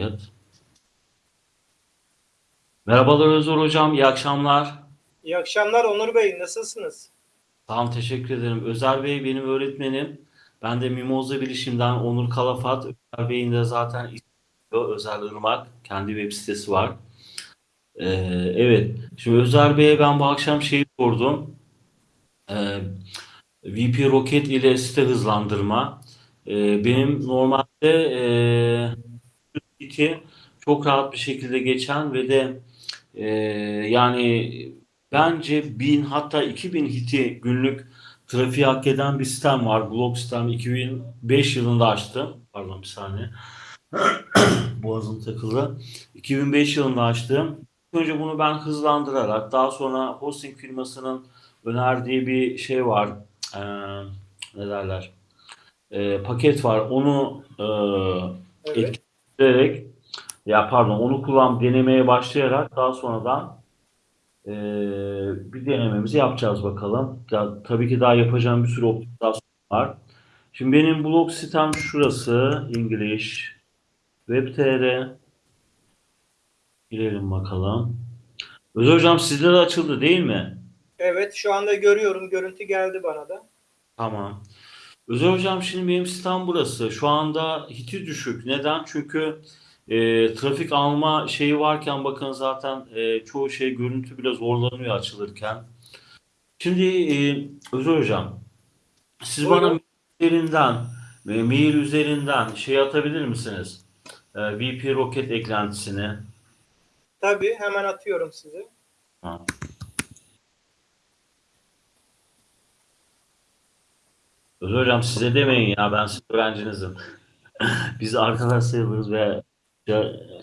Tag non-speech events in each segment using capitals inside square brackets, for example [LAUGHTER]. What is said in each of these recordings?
Evet. Merhabalar Özgür Hocam, iyi akşamlar. İyi akşamlar Onur Bey, nasılsınız? Tamam, teşekkür ederim. Özer Bey benim öğretmenim. Ben de Mimoza Bilişim'den Onur Kalafat. Özer Bey'in de zaten Özer Irmak. Kendi web sitesi var. Ee, evet, şimdi Özer Bey'e ben bu akşam şeyi sordum. Ee, VP Rocket ile site hızlandırma. Ee, benim normalde e, site çok rahat bir şekilde geçen ve de e, yani bence 1000 hatta 2000 hiti günlük trafiği hak eden bir sistem var. Blog sistem 2005 yılında açtım. Pardon bir saniye. [CLEARS THROAT] Boğazım takıldı. 2005 yılında açtım. Önce bunu ben hızlandırarak daha sonra hosting firmasının önerdiği bir şey var. Ee, ne derler? Ee, paket var. Onu e, Evet. Etkileyerek ya pardon onu kullan denemeye başlayarak daha sonradan e, bir denememizi yapacağız bakalım. Ya, tabii ki daha yapacağım bir sürü optimizasyon var. Şimdi benim blog sitem şurası. English Web.tr Girelim bakalım. Özel hocam sizde de açıldı değil mi? Evet, şu anda görüyorum. Görüntü geldi bana da. Tamam. Özel hocam şimdi benim sitem burası. Şu anda hiti düşük. Neden? Çünkü e, trafik alma şeyi varken bakın zaten e, çoğu şey görüntü bile zorlanıyor açılırken. Şimdi e, Özel hocam siz Buyurun. bana üzerinden e, mail üzerinden şey atabilir misiniz? E, VP Rocket eklentisini. Tabii, hemen atıyorum size. Ha. Özel hocam size demeyin ya ben sizin öğrencinizim. [LAUGHS] Biz arkadaş sayılırız ve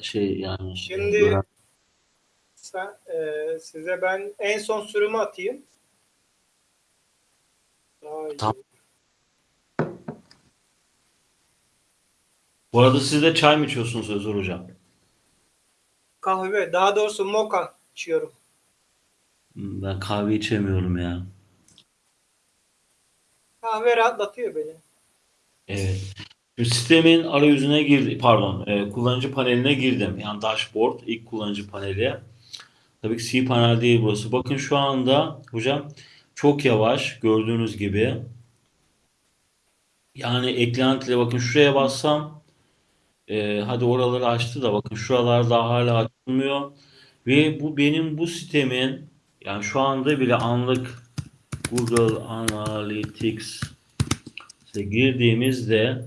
şey yani Şimdi sen, e, size ben en son sürümü atayım. Tamam. Bu arada siz de çay mı içiyorsunuz Özer hocam? Kahve, daha doğrusu moka içiyorum. Hmm, Ben kahve içemiyorum ya. Kahve rahatlatıyor beni. Evet. Sistemin arayüzüne girdi, pardon, e, kullanıcı paneline girdim. Yani dashboard, ilk kullanıcı paneli. Tabii ki C panel değil burası. Bakın şu anda hocam çok yavaş gördüğünüz gibi. Yani eklentiyle bakın şuraya bassam e, hadi oraları açtı da bakın şuralar daha hala açılmıyor. Ve bu benim bu sitemin yani şu anda bile anlık Google Analytics'e girdiğimizde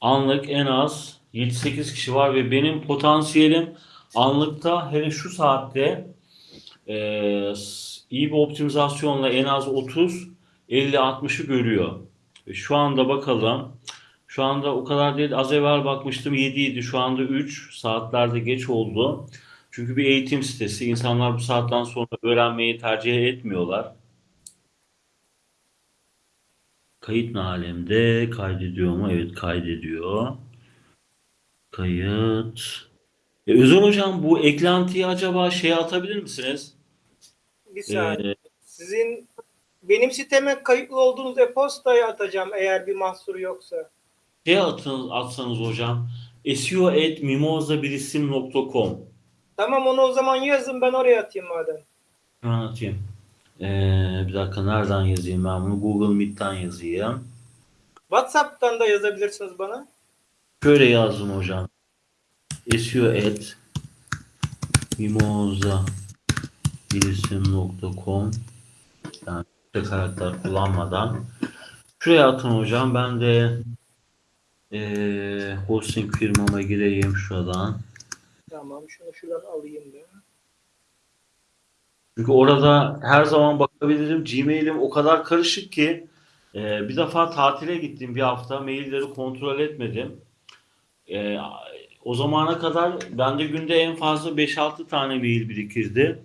anlık en az 7-8 kişi var ve benim potansiyelim anlıkta hele şu saatte e, iyi bir optimizasyonla en az 30 50-60'ı görüyor. Ve şu anda bakalım. Şu anda o kadar değil. Az evvel bakmıştım 7 idi. Şu anda 3 saatlerde geç oldu. Çünkü bir eğitim sitesi. İnsanlar bu saatten sonra öğrenmeyi tercih etmiyorlar. Kayıt alemde? Kaydediyor mu? Evet kaydediyor. Kayıt. E, Özel hocam bu eklentiyi acaba şeye atabilir misiniz? Bir saniye. Ee, Sizin benim siteme kayıtlı olduğunuz e-postayı atacağım eğer bir mahsuru yoksa. şey atın, atsanız hocam. seo@mimozabilisim.com Tamam onu o zaman yazın ben oraya atayım madem. Hemen atayım. Ee, bir dakika nereden yazayım ben bunu? Google Meet'ten yazayım. WhatsApp'tan da yazabilirsiniz bana. Şöyle yazdım hocam. SEO at mimozabilisim.com yani karakter kullanmadan şuraya atın hocam. Ben de ee, hosting firmama gireyim şuradan. Tamam şunu şuradan alayım da. Çünkü orada her zaman bakabilirim. Gmail'im o kadar karışık ki e, bir defa tatile gittim bir hafta. Mailleri kontrol etmedim. E, o zamana kadar bende günde en fazla 5-6 tane mail birikirdi.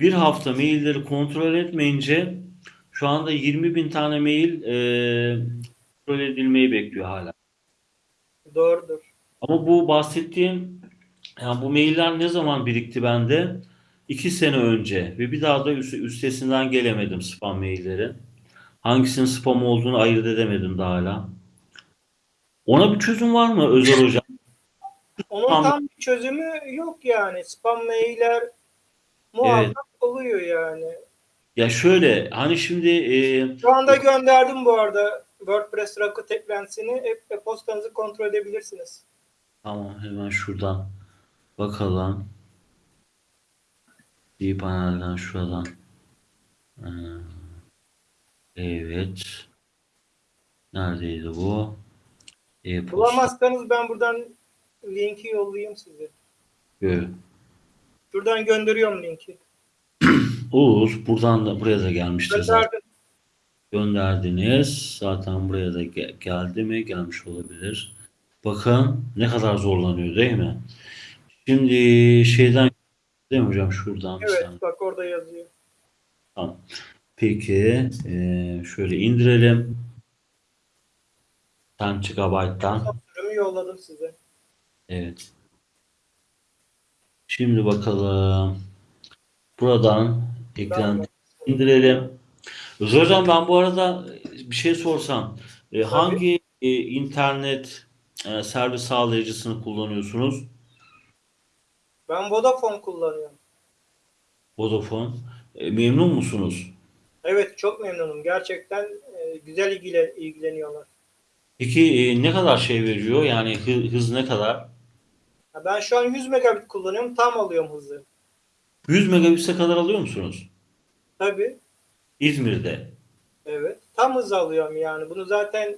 Bir hafta mailleri kontrol etmeyince şu anda 20 bin tane mail e, kontrol edilmeyi bekliyor hala. Doğrudur. Ama bu bahsettiğim yani bu mailler ne zaman birikti bende? İki sene önce ve bir daha da üst- üstesinden gelemedim spam mailleri. Hangisinin spam olduğunu ayırt edemedim daha hala. Ona bir çözüm var mı Özer Hocam? [LAUGHS] Onun Tam- bir çözümü yok yani. Spam mailler muhakkak oluyor yani. Ya şöyle hani şimdi e, Şu anda gönderdim bu arada WordPress Rocket eklentisini. E- E-postanızı kontrol edebilirsiniz. tamam hemen şuradan bakalım. Bir panelden şuradan. Ee, Evet. Neredeydi bu? E-posta. Bulamazsanız ben buradan linki yollayayım size. Gö- Şuradan gönderiyorum linki. [CLEARS THROAT] Olur. Buradan da buraya da gelmiştir zaten. Gönderdiniz. Zaten buraya da ge- geldi mi? Gelmiş olabilir. Bakın ne kadar zorlanıyor değil mi? Şimdi şeyden değil mi hocam? Şuradan Evet saniye. bak orada yazıyor. Tamam. Peki eee, şöyle indirelim. 10 GB'dan. Son sürümü yolladım size. Evet. Şimdi bakalım. Buradan eklenti indirelim. Özür hocam ben bu arada bir şey sorsam. E, hangi e, internet e, servis sağlayıcısını kullanıyorsunuz? Ben Vodafone kullanıyorum. Vodafone. E, memnun musunuz? Evet çok memnunum. Gerçekten e, güzel ilgilen, ilgileniyorlar. Peki e, ne kadar şey veriyor? Yani hı- hız ne kadar? Ya Ben şu an 100 megabit kullanıyorum. Tam alıyorum hızı. 100 megabit'e kadar alıyor musunuz? Tabii. İzmir'de. Evet. Tam hız alıyorum yani. Bunu zaten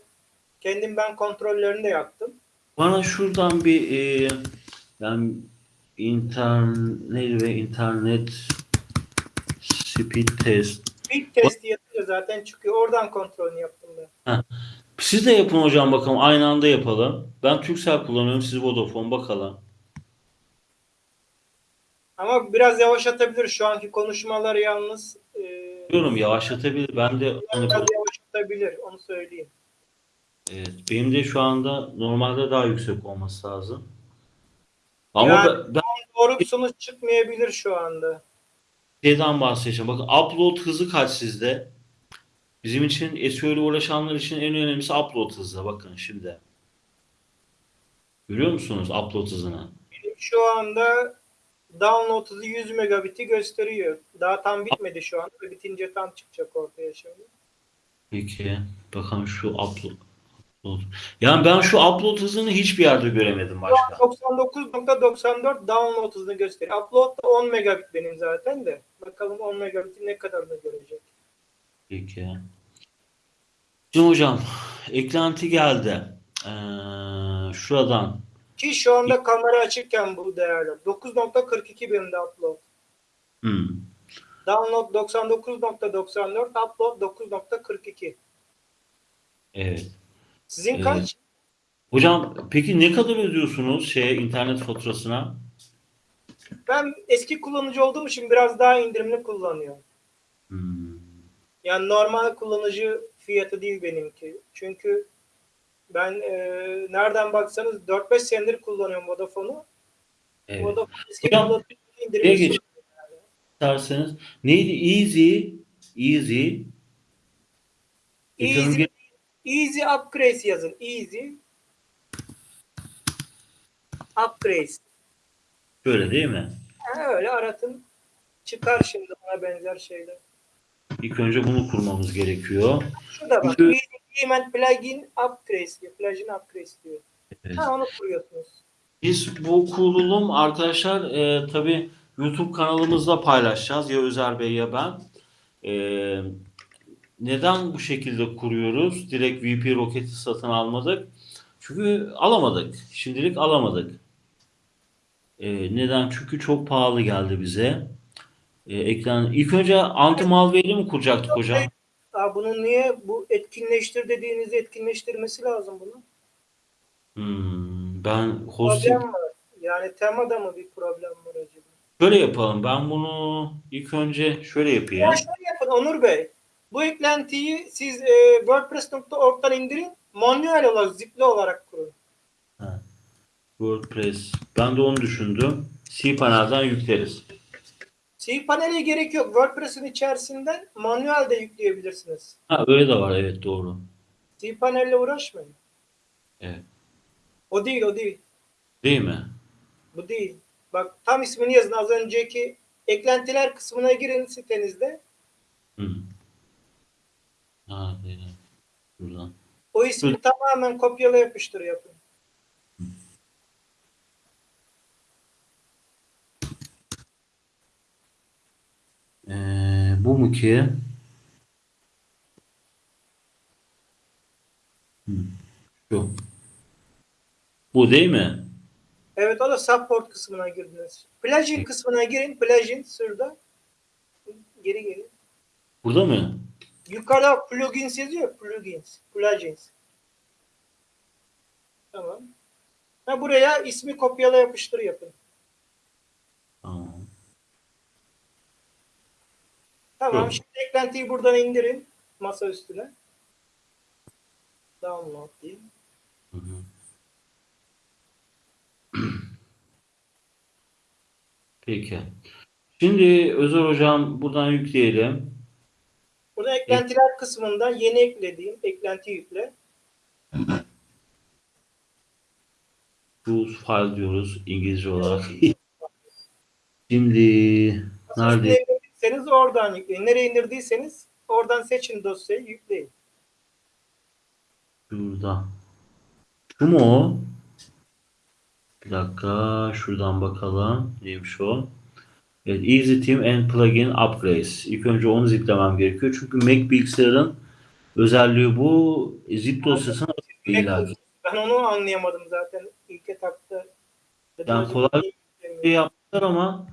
kendim ben kontrollerini de yaptım. Bana şuradan bir e, yani internet ve internet speed test. İlk testi yapınca zaten çıkıyor. Oradan kontrolünü yaptım ben. Siz de yapın hocam bakalım. Aynı anda yapalım. Ben Turkcell kullanıyorum. Siz Vodafone bakalım. Ama biraz yavaşlatabilir. Şu anki konuşmalar yalnız e, Diyorum yavaşlatabilir. Ben de hani biraz yavaşlatabilir. Onu söyleyeyim. evet, benim de şu anda normalde daha yüksek olması lazım. Ama Yani- ben, ben Doğru bir sonuç çıkmayabilir şu anda. şeyden bahsedeceğim. Bakın upload hızı kaç sizde? Bizim için ile uğraşanlar için en önemlisi upload hızı. Bakın şimdi. Görüyor musunuz upload hızını? Benim şu anda download hızı 100 megabit'i gösteriyor. Daha tam bitmedi şu anda. Bitince tam çıkacak ortaya şimdi. Peki. Bakalım şu upload. Upload. Yani ben şu upload hızını hiçbir yerde göremedim başka. 99.94 download hızını gösteriyor. Upload da 10 megabit benim zaten de. Bakalım 10 megabit'in ne kadarını görecek. Peki. Şimdi hocam eklenti geldi. Ee, şuradan. Ki şu anda kamera açıkken bu değerler. 9.42 benim de upload. Hmm. Download 99.94, upload 9.42. Evet. Sizin Evet. kaç? Hocam peki ne kadar ödüyorsunuz şeye internet faturasına? Ben eski kullanıcı olduğum için biraz daha indirimli kullanıyorum. Hmm. Yani normal kullanıcı fiyatı değil benimki. Çünkü ben e, nereden baksanız 4-5 senedir kullanıyorum Vodafone'u. Evet. Vodafone eski Hocam, kullanıcı indirimli. geç isterseniz. Neydi? Easy. Easy. Easy, easy upgrade yazın. Easy upgrade. Şöyle değil mi? Ha, öyle aratın. Çıkar şimdi ona benzer şeyler. İlk önce bunu kurmamız gerekiyor. Şurada bak. Şu- Easy Plugin Upgrade diyor. Plugin Upgrade diyor. Evet. Ha onu kuruyorsunuz. Biz bu kurulum arkadaşlar e, tabi YouTube kanalımızda paylaşacağız. Ya Özer Bey ya ben. E, neden bu şekilde kuruyoruz? Direkt VP roketi satın almadık. Çünkü alamadık. Şimdilik alamadık. E, neden? Çünkü çok pahalı geldi bize. E, ekran. İlk önce anti malware'i mi kuracaktık hocam? Aa, bunu niye bu etkinleştir dediğinizi etkinleştirmesi lazım bunu. Hmm, ben hosting Problem var. Yani temada mı bir problem var acaba? şöyle yapalım. Ben bunu ilk önce şöyle yapayım. Ya şöyle yapın Onur Bey. Bu eklentiyi siz e, WordPress.org'dan indirin. Manuel olarak, zipli olarak kurun. WordPress. Ben de onu düşündüm. cPanel'den yükleriz. cPanel'e gerek yok. WordPress'in içerisinden manuel de yükleyebilirsiniz. Ha öyle de var evet doğru. cPanel'le uğraşmayın. Evet. O değil, o değil. Değil mi? Bu değil. Bak tam ismini yazın. Az önceki eklentiler kısmına girin sitenizde. Hı. Ha, değil. Buradan. O ismi Hı. tamamen kopyala yapıştır yapın. Ee, bu mu ki? Şu. Bu değil mi? Evet o da support kısmına girdiniz. Plugin kısmına girin. Plugin şurada. Geri gelin. Burada mı? Yukarıda plugins yazıyor. Plugins. Plugins. Tamam. Ha, buraya ismi kopyala yapıştır yapın. Tamam. Tamam. Yok. Şimdi eklentiyi buradan indirin. Masa üstüne. Download diyeyim. Hı hı. Peki. Şimdi Özer Hocam buradan yükleyelim. Burada eklentiler kısmından yeni eklediğim eklenti yükle. [CLEARS THROAT] Choose file diyoruz İngilizce olarak. [LAUGHS] Şimdi nerede? nereye oradan yükleyin. Nereye indirdiyseniz oradan seçin dosyayı yükleyin. Şurada. Şu mu o? Bir dakika. Şuradan bakalım. Neymiş o? Evet, Easy Team and Plugin Upgrades. İlk önce onu ziplemem gerekiyor. Çünkü Mac bilgisayarın özelliği bu. Zip dosyasına değil abi. Ben onu anlayamadım zaten ilk etapta. Yani kolay şey yaptılar ama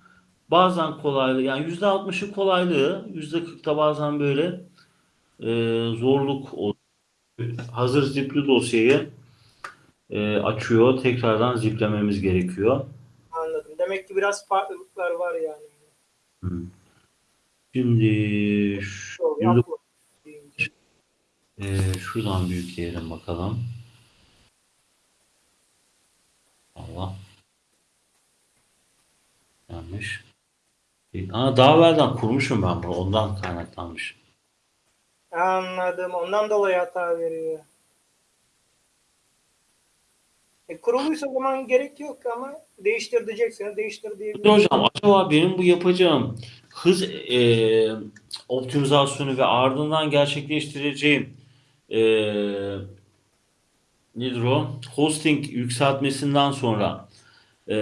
bazen kolaylığı yani yüzde altmışı kolaylığı yüzde kırkta bazen böyle e, zorluk oluyor. Hazır zipli dosyayı e, açıyor. Tekrardan ziplememiz gerekiyor. Demek ki biraz farklılıklar var yani. Şimdi şu- e, şuradan büyükleyelim bakalım. Allah. Yanlış. Aa, daha evvelden kurmuşum ben bunu. Ondan kaynaklanmış. Anladım. Ondan dolayı hata veriyor. E, kuruluysa o zaman gerek yok ama değiştir diyecekseniz değiştir Peki diyebilirsiniz. hocam acaba benim bu yapacağım hız e, optimizasyonu ve ardından gerçekleştireceğim e, nedir o? Hosting yükseltmesinden sonra e,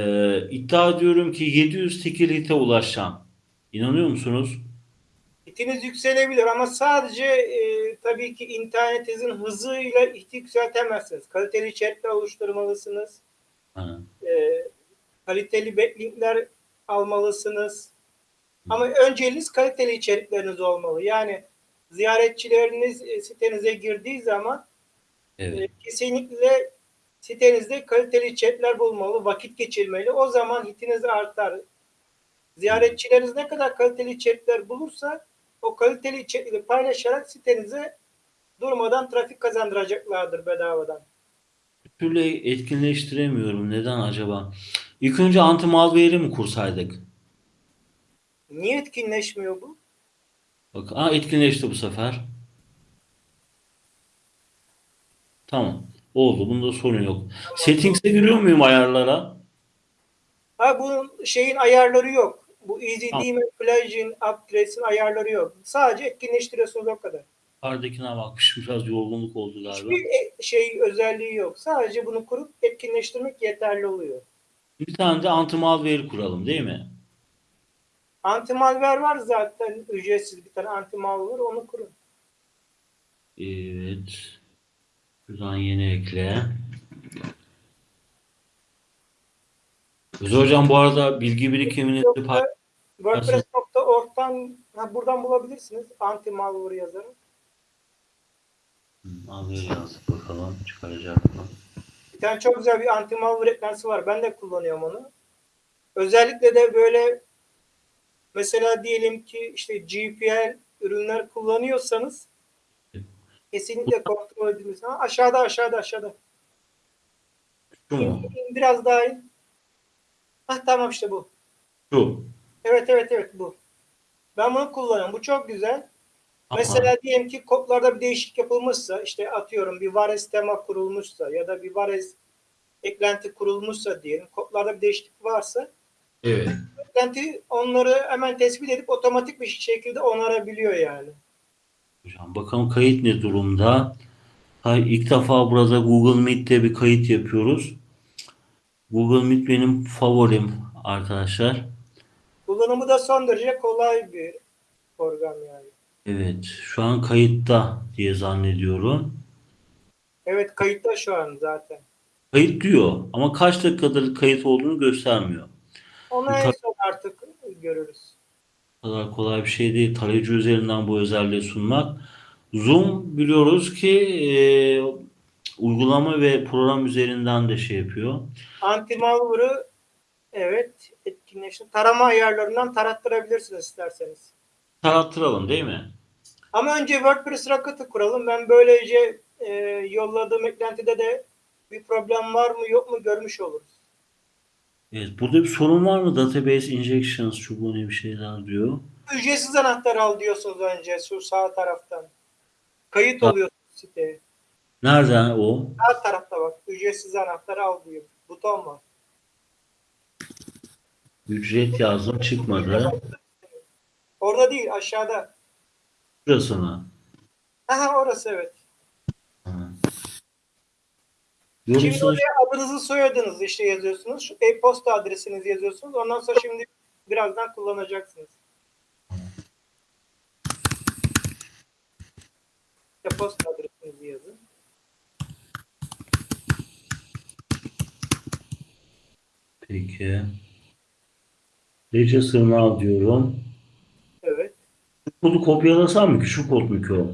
iddia ediyorum ki 700 tekilite ulaşacağım. İnanıyor musunuz? Hitiniz yükselebilir ama sadece e, tabii ki internetinizin hızıyla hiti yükseltemezsiniz. Kaliteli chatler oluşturmalısınız. E, kaliteli backlinkler almalısınız. Ama önceliğiniz kaliteli içerikleriniz olmalı. Yani ziyaretçileriniz e, sitenize girdiği zaman Evet. e, kesinlikle sitenizde kaliteli chatler bulmalı, vakit geçirmeli. O zaman hitiniz artar. Ziyaretçileriniz ne kadar kaliteli içerikler bulursa o kaliteli içerikleri paylaşarak sitenize durmadan trafik kazandıracaklardır bedavadan. Bir türlü etkinleştiremiyorum. Neden acaba? İlk önce anti-malware'i mi kursaydık? Niye etkinleşmiyor bu? Bak, aa, etkinleşti bu sefer. Tamam. Oldu. Bunda sorun yok. Settings'e giriyor muyum ayarlara? Ha bunun şeyin ayarları yok. Bu Easy Tamam. Demon Plugin Upgrades'in ayarları yok. Sadece etkinleştiriyorsunuz o kadar. Yukarıdakine bakmışım. Biraz yorgunluk oldu galiba. Hiçbir e- şey özelliği yok. Sadece bunu kurup etkinleştirmek yeterli oluyor. Bir tane de anti-malware kuralım değil mi? Anti-malware var zaten ücretsiz bir tane anti-malware onu kurun. Evet. Şuradan yeni ekle. Güzel hocam bu arada bilgi birikiminizi pay- WordPress.org'dan ha, buradan bulabilirsiniz yazarak. Malware yazdık bakalım çıkaracak mı? Bir tane çok güzel bir anti-malware eklentisi var. Ben de kullanıyorum onu. Özellikle de böyle mesela diyelim ki işte GPL ürünler kullanıyorsanız kesinlikle kontrol ediniz. Ha, aşağıda aşağıda aşağıda. Şu mu? Biraz daha in. Hah tamam işte bu. Şu. Evet evet evet bu. Ben bunu kullanıyorum. Bu çok güzel. Ama Mesela diyelim ki kodlarda bir değişik yapılmışsa işte atıyorum bir Vares tema kurulmuşsa ya da bir Vares eklenti kurulmuşsa diyelim, kodlarda bir değişiklik varsa Evet. eklenti onları hemen tespit edip otomatik bir şekilde onarabiliyor yani. Hocam bakalım kayıt ne durumda? Hay ilk defa burada Google Meet'te bir kayıt yapıyoruz. Google Meet benim favorim arkadaşlar. Kullanımı da son derece kolay bir program yani. Evet, şu an kayıtta diye zannediyorum. Evet kayıtta şu an zaten. Kayıt diyor ama kaç dakikadır kayıt olduğunu göstermiyor. Onu en son artık görürüz. O kadar kolay bir şey değil. Tarayıcı üzerinden bu özelliği sunmak. Zoom biliyoruz ki e, uygulama ve program üzerinden de şey yapıyor. Anti-malware'ı evet etkinleştir. Tarama ayarlarından tarattırabilirsiniz isterseniz. Tarattıralım değil mi? Ama önce WordPress Rocket'ı kuralım. Ben böylece e, yolladığım eklentide de bir problem var mı yok mu görmüş oluruz. Evet, burada bir sorun var mı? Database injections, çubuğu ne bir şeyler diyor. Ücretsiz anahtar al diyorsunuz önce şu sağ taraftan. Kayıt Ha. oluyor siteye. Nereden o? Sağ tarafta bak. Ücretsiz anahtar al diyor. Buton var. Ücret yazdım çıkmadı. Orada değil aşağıda. Burası mı? Aha orası evet. Şimdi oraya adınızı soyadınızı işte yazıyorsunuz. Şu e-posta adresinizi yazıyorsunuz. Ondan sonra şimdi birazdan kullanacaksınız. E-posta adresinizi yazın. peki. Register now diyorum. Evet. Şu kodu kopyalasam mı ki? Şu kod mu ki o?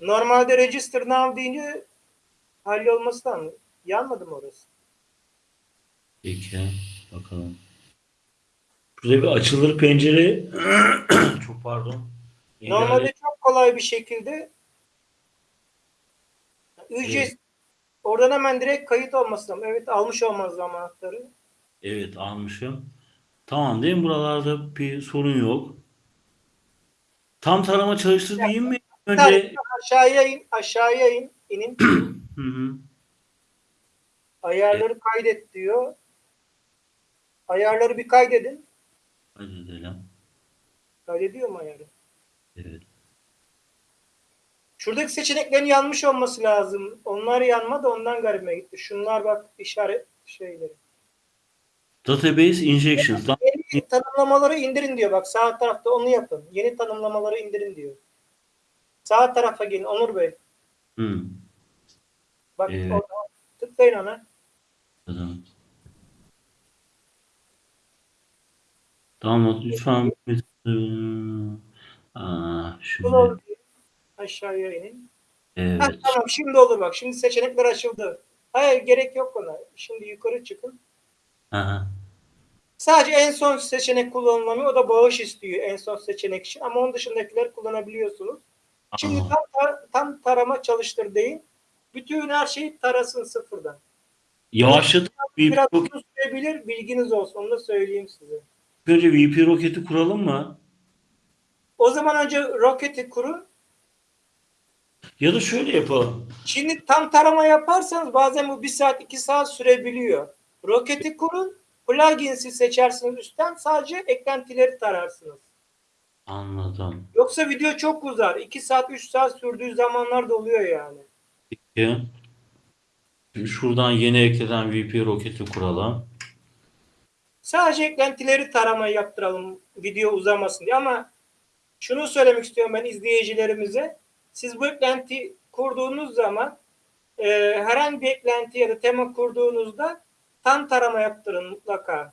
Normalde register now deyince hallolması da mı? Yanmadı mı orası? Peki. Bakalım. Şurada bir açılır pencere. [CLEARS THROAT] Çok pardon. Normalde çok kolay bir şekilde ücret oradan hemen direkt kayıt olması lazım. Evet almış lazım anahtarı. Evet almışım. Tamam değil mi? Buralarda bir sorun yok. Tam tarama çalıştı diyeyim mi? Önce aşağıya in, aşağıya in, inin. [CLEARS THROAT] hı hı. Ayarları kaydet diyor. Ayarları bir kaydedin. Hadi edelim. Kaydediyor mu ayarı? Evet. Şuradaki seçeneklerin yanmış olması lazım. Onlar yanmadı ondan garibime gitti. Şunlar bak işaret şeyleri. Database injections. Yeni tanımlamaları indirin diyor bak sağ tarafta onu yapın. Yeni tanımlamaları indirin diyor. Sağ tarafa gelin Onur Bey. Hı. Bak Evet. orada tıklayın ona. Tamam. Tamam lütfen. Aa, şimdi. Aşağıya inin. Ha, Evet. tamam şimdi olur bak. Şimdi seçenekler açıldı. Hayır gerek yok ona. Şimdi yukarı çıkın. Aha. Sadece en son seçenek kullanılamıyor. O da bağış istiyor en son seçenek için. Ama onun dışındakiler kullanabiliyorsunuz. Şimdi Aa. tam, tar- tam tarama çalıştır deyin. Bütün her şeyi tarasın sıfırdan. Yavaşlatıp Biraz VP, uzun sürebilir. Bilginiz olsun. Onu da söyleyeyim size. önce VP roketi kuralım mı? O zaman önce roketi kurun. Ya da şöyle yapalım. Şimdi tam tarama yaparsanız bazen bu bir saat iki saat sürebiliyor. Roketi kurun. Plugins'i seçersiniz üstten. Sadece eklentileri tararsınız. Anladım. Yoksa video çok uzar. 2 saat 3 saat sürdüğü zamanlar da oluyor yani. Peki. Şuradan yeni eklenen VP roketi kuralım. Sadece eklentileri tarama yaptıralım video uzamasın diye ama şunu söylemek istiyorum ben izleyicilerimize. Siz bu eklenti kurduğunuz zaman e, herhangi bir eklenti ya da tema kurduğunuzda tam tarama yaptırın mutlaka.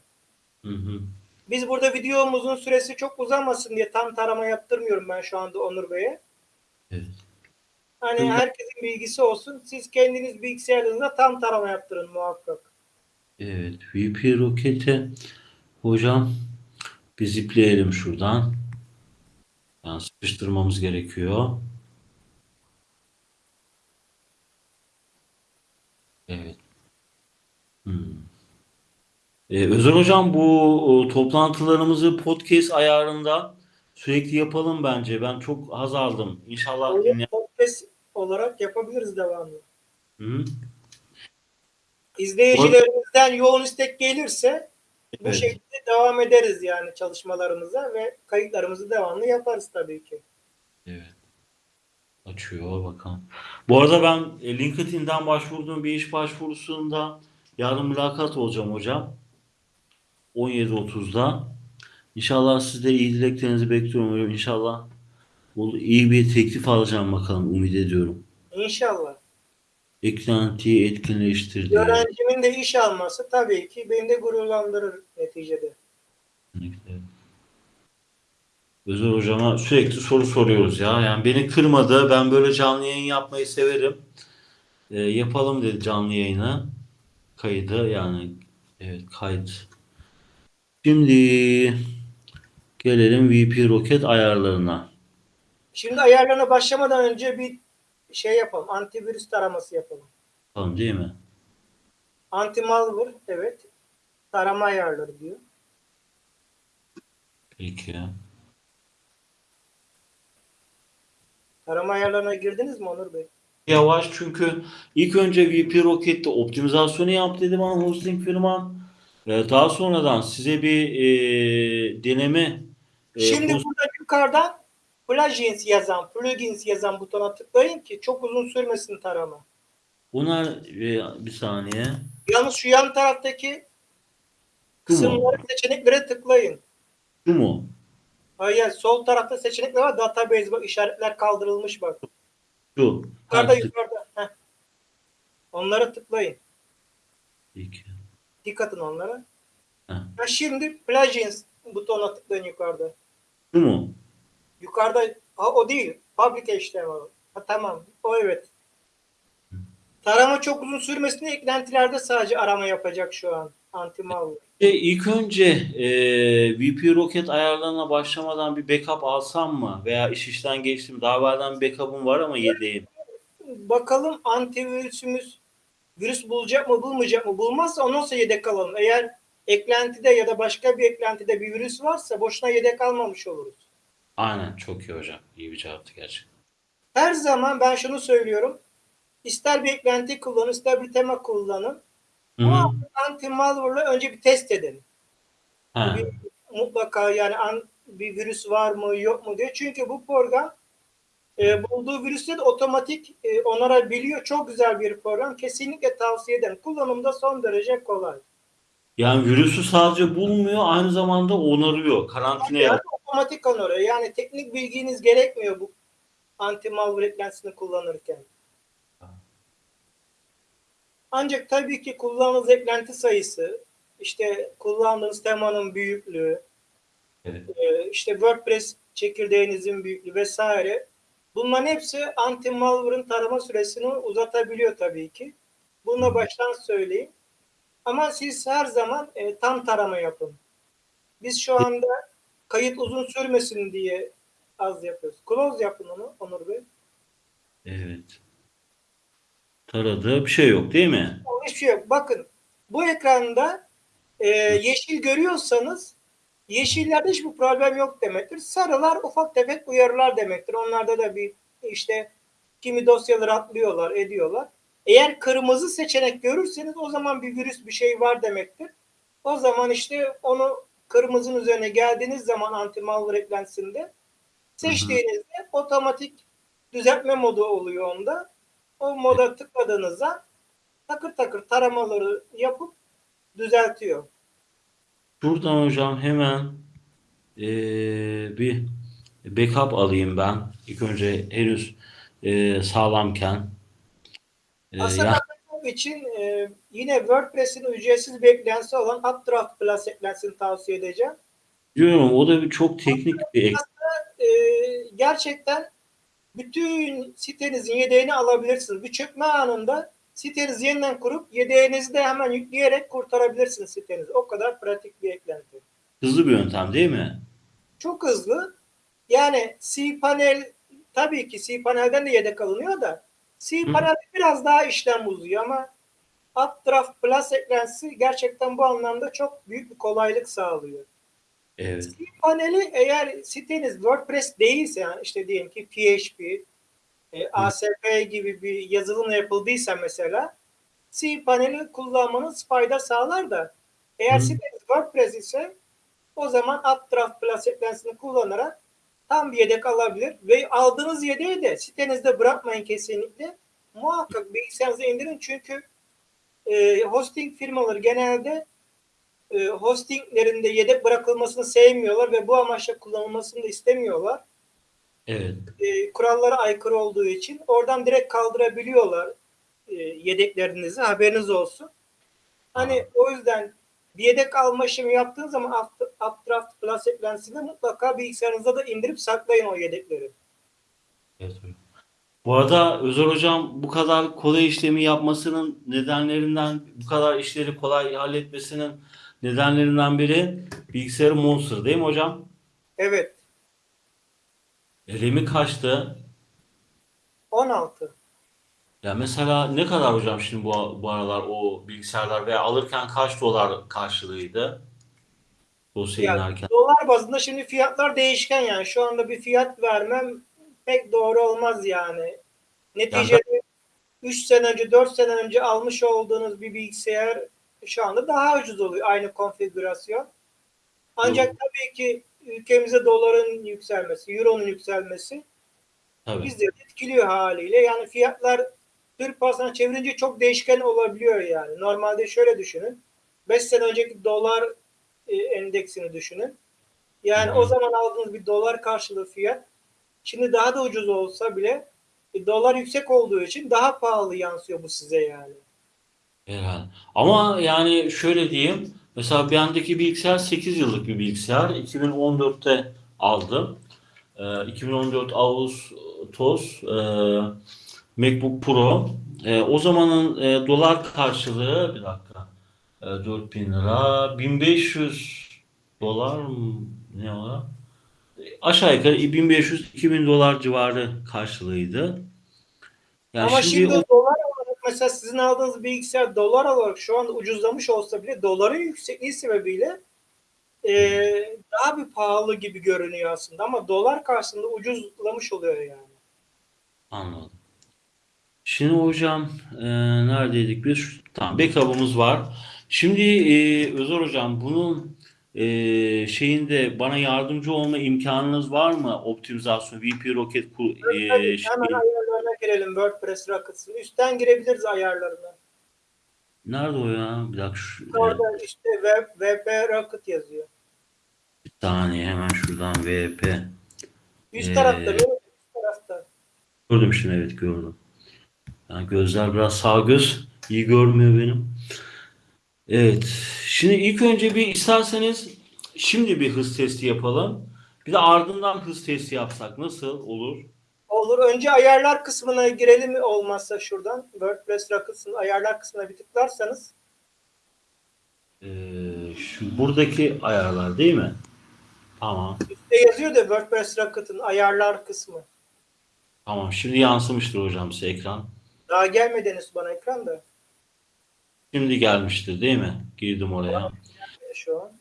Hı hı. Biz burada videomuzun süresi çok uzamasın diye tam tarama yaptırmıyorum ben şu anda Onur Bey'e. Evet. Hani Hı. herkesin bilgisi olsun. Siz kendiniz bilgisayarınızda tam tarama yaptırın muhakkak. Evet. VP roketi hocam bir zipleyelim şuradan. Yani sıkıştırmamız gerekiyor. Evet. Hmm. Ee, Özer hocam bu o, toplantılarımızı podcast ayarında sürekli yapalım bence. Ben çok haz aldım. İnşallah Öyle dinleyen... podcast olarak yapabiliriz devamlı. Hı? izleyicilerimizden yoğun istek gelirse bu Evet. şekilde devam ederiz yani çalışmalarımıza ve kayıtlarımızı devamlı yaparız tabii ki. Evet. Açıyor bakalım. Bu arada ben e, LinkedIn'den başvurduğum bir iş başvurusunda yarın mülakat olacağım hocam. 17.30'da. İnşallah siz de iyi dileklerinizi bekliyorum. İnşallah bu iyi bir teklif alacağım bakalım. Umut ediyorum. İnşallah. Eklentiyi etkinleştir diye. Öğrencimin de iş alması tabii ki beni de gururlandırır neticede. Kesinlikle. Özel hocama sürekli soru soruyoruz ya. Yani beni kırmadı. Ben böyle canlı yayın yapmayı severim. Ee, yapalım dedi canlı yayını. Kaydı yani evet kayıt. Şimdi gelelim VP Rocket ayarlarına. Şimdi ayarlarına başlamadan önce bir şey yapalım. Antivirüs taraması yapalım. Tamam değil mi? Anti malware evet. Tarama ayarları diyor. Peki. Tarama ayarlarına girdiniz mi Onur Bey? Yavaş çünkü ilk önce VP Rocket'te optimizasyonu yap dedi bana hosting firman. Ee, daha sonradan size bir e, deneme e, Şimdi burada yukarıdan plugins yazan, plugins yazan butona tıklayın ki çok uzun sürmesin tarama. Bunlar e, bir saniye. Yalnız şu yan taraftaki kısımları seçeneklere tıklayın. Şu mu? Hayır, sol tarafta seçenekler var. Database bak işaretler kaldırılmış bak. Şu. Yukarıda yukarıda. Heh. Onlara tıklayın. Peki. Dikkat atın onlara. Ha, şimdi plugins butonuna tıklayın yukarıda. Şu mu? Yukarıda ha, o değil. Public HTML. Ha, tamam. O evet. Tarama çok uzun sürmesin diye eklentilerde sadece arama yapacak şu an. Anti malware. E, ilk önce e, VP Rocket ayarlarına başlamadan bir backup alsam mı? Veya iş işten geçtim. Daha evvelden bir var ama yedeğim. Bakalım antivirüsümüz virüs bulacak mı bulmayacak mı? Bulmazsa ondan sonra yedek alalım. Eğer eklentide ya da başka bir eklentide bir virüs varsa boşuna yedek almamış oluruz. Aynen çok iyi hocam. İyi bir cevaptı gerçekten. Her zaman ben şunu söylüyorum. İster bir eklenti kullanın, ister bir tema kullanın. Ama anti malware'la önce bir test edin. Ha. Bir, mutlaka yani an, bir virüs var mı yok mu diye. Çünkü bu program e, bulduğu virüsleri de otomatik e, onarabiliyor. Çok güzel bir program. Kesinlikle tavsiye ederim. Kullanımda son derece kolay. Yani virüsü sadece bulmuyor, aynı zamanda onarıyor. Karantina Yani otomatik onarıyor. Yani teknik bilginiz gerekmiyor bu anti malware eklentisini kullanırken. Ancak tabii ki kullandığınız eklenti sayısı, işte kullandığınız temanın büyüklüğü, Evet. e, işte WordPress çekirdeğinizin büyüklüğü vesaire. Bunların hepsi anti malware'ın tarama süresini uzatabiliyor tabii ki. Bunu da baştan söyleyeyim. Ama siz her zaman e, tam tarama yapın. Biz şu anda kayıt uzun sürmesin diye az yapıyoruz. Close yapın onu Onur Bey. Evet. Taradığı bir şey yok değil mi? Hiçbir şey yok. Bakın bu ekranda e, yeşil görüyorsanız yeşillerde hiçbir problem yok demektir. Sarılar ufak tefek uyarılar demektir. Onlarda da bir işte kimi dosyaları atlıyorlar, ediyorlar. Eğer kırmızı seçenek görürseniz o zaman bir virüs bir şey var demektir. O zaman işte onu kırmızının üzerine geldiğiniz zaman anti malware eklentisinde seçtiğinizde otomatik düzeltme modu oluyor onda. O moda tıkladığınızda takır takır taramaları yapıp düzeltiyor. Şuradan hocam hemen eee, bir backup alayım ben. İlk önce henüz eee, sağlamken. Eee, Aslında ya- backup için e, yine WordPress'in ücretsiz bir eklentisi olan Updraft Plus eklentisini tavsiye edeceğim. diyorum o da bir çok teknik bir ek. E, gerçekten bütün sitenizin yedeğini alabilirsiniz. Bir çökme anında sitenizi yeniden kurup yedeğinizi de hemen yükleyerek kurtarabilirsiniz sitenizi. O kadar pratik bir eklenti. Hızlı bir yöntem değil mi? Çok hızlı. Yani cPanel tabii ki cPanel'den de yedek alınıyor da cPanel biraz daha işlem uzuyor ama Updraft Plus eklentisi gerçekten bu anlamda çok büyük bir kolaylık sağlıyor. Evet. Paneli eğer siteniz WordPress değilse yani işte diyelim ki PHP, e, ASP gibi bir yazılımla yapıldıysa mesela cPanel'i kullanmanız fayda sağlar da eğer siteniz WordPress ise o zaman Updraft Plus eklensini kullanarak tam bir yedek alabilir ve aldığınız yedeği de sitenizde bırakmayın kesinlikle. Muhakkak bilgisayarınıza indirin çünkü e, hosting firmaları genelde e, hostinglerinde yedek bırakılmasını sevmiyorlar ve bu amaçla kullanılmasını da istemiyorlar. Evet. E, kurallara aykırı olduğu için oradan direkt kaldırabiliyorlar e, yedeklerinizi haberiniz olsun. Hani o yüzden bir yedek alma işlemi yaptığın zaman Up- Updraft Plus eklensini mutlaka bilgisayarınıza da indirip saklayın o yedekleri. Evet hocam. Bu arada Özer Hocam bu kadar kolay işlemi yapmasının nedenlerinden, bu kadar işleri kolay halletmesinin nedenlerinden biri bilgisayarı Monster değil mi hocam? Evet. RAM'i kaçtı? 16. Ya mesela ne kadar hocam şimdi bu, bu aralar o bilgisayarlar veya alırken kaç dolar karşılığıydı? Dosya Yani inerken. dolar bazında şimdi fiyatlar değişken yani. Şu anda bir fiyat vermem pek doğru olmaz yani. Neticede 3 sene önce 4 sene önce almış olduğunuz bir bilgisayar şu anda daha ucuz oluyor aynı konfigürasyon. Ancak Doğru. tabii ki ülkemize doların yükselmesi, euronun yükselmesi Tabii. bizleri etkiliyor haliyle. Yani fiyatlar Türk parasına çevirince çok değişken olabiliyor yani. Normalde şöyle düşünün. 5 sene önceki dolar e, endeksini düşünün. Yani Hı o zaman aldığınız bir dolar karşılığı fiyat şimdi daha da ucuz olsa bile e, dolar yüksek olduğu için daha pahalı yansıyor bu size yani. Herhalde. Ama yani şöyle diyeyim. Mesela bendeki bilgisayar 8 yıllık bir bilgisayar. 2014'te aldım. Ee, 2014 Ağustos e, MacBook Pro. E, o zamanın e, dolar karşılığı bir dakika. E, 4000 lira. 1500 dolar mı? Ne o? Aşağı yukarı 1500-2000 dolar civarı karşılığıydı. Yani Ama şimdi şimdi o dolar mesela sizin aldığınız bilgisayar dolar olarak şu anda ucuzlamış olsa bile doların yüksekliği sebebiyle e, daha bir pahalı gibi görünüyor aslında ama dolar karşısında ucuzlamış oluyor yani. Anladım. Şimdi hocam e, neredeydik biz? Tamam backup'ımız var. Şimdi e, Özer hocam bunun e, şeyinde bana yardımcı olma imkanınız var mı? Optimizasyon, VP Rocket e, Tabii, şey, ayarlarına girelim WordPress Rockets'ın. Üstten girebiliriz ayarlarına. nerede o ya? Bir dakika şu, Orada işte web, WP Rocket yazıyor. bir saniye hemen şuradan VP. Üst Ee, tarafta mi? Üst tarafta. Gördüm şimdi evet gördüm. Yani gözler biraz sağ göz iyi görmüyor benim. Evet. Şimdi ilk önce bir isterseniz şimdi bir hız testi yapalım. Bir de ardından hız testi yapsak nasıl olur? Olur. Önce ayarlar kısmına girelim mi olmazsa şuradan. WordPress Rockets'ın ayarlar kısmına bir tıklarsanız. Ee, şu buradaki ayarlar değil mi? Tamam. Üstte yazıyor da WordPress Rocket'ın ayarlar kısmı. Tamam. Şimdi yansımıştır hocam size ekran. Daha gelmedi henüz bana ekranda. Şimdi gelmiştir değil mi? Girdim oraya. Şu an.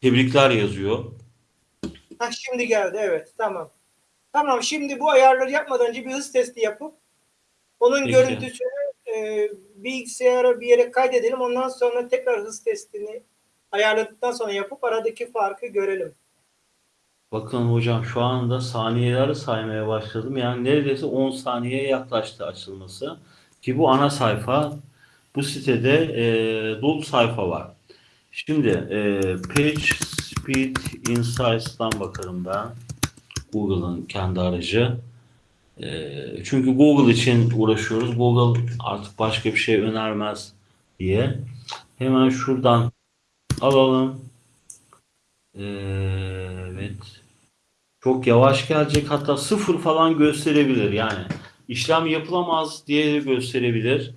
Tebrikler yazıyor. Ha şimdi geldi evet tamam. Tamam şimdi bu ayarları yapmadan önce bir hız testi yapıp onun Peki. görüntüsünü e, bilgisayara bir yere kaydedelim. Ondan sonra tekrar hız testini ayarladıktan sonra yapıp aradaki farkı görelim. Bakın hocam şu anda saniyeleri saymaya başladım. Yani neredeyse 10 saniyeye yaklaştı açılması. Ki bu ana sayfa. Bu sitede e, dolu sayfa var. Şimdi e, Page Speed Insights'tan bakarım ben. Google'ın kendi aracı. E, çünkü Google için uğraşıyoruz. Google artık başka bir şey önermez diye. Hemen şuradan alalım. E, evet. Çok yavaş gelecek hatta sıfır falan gösterebilir yani. işlem yapılamaz diye gösterebilir.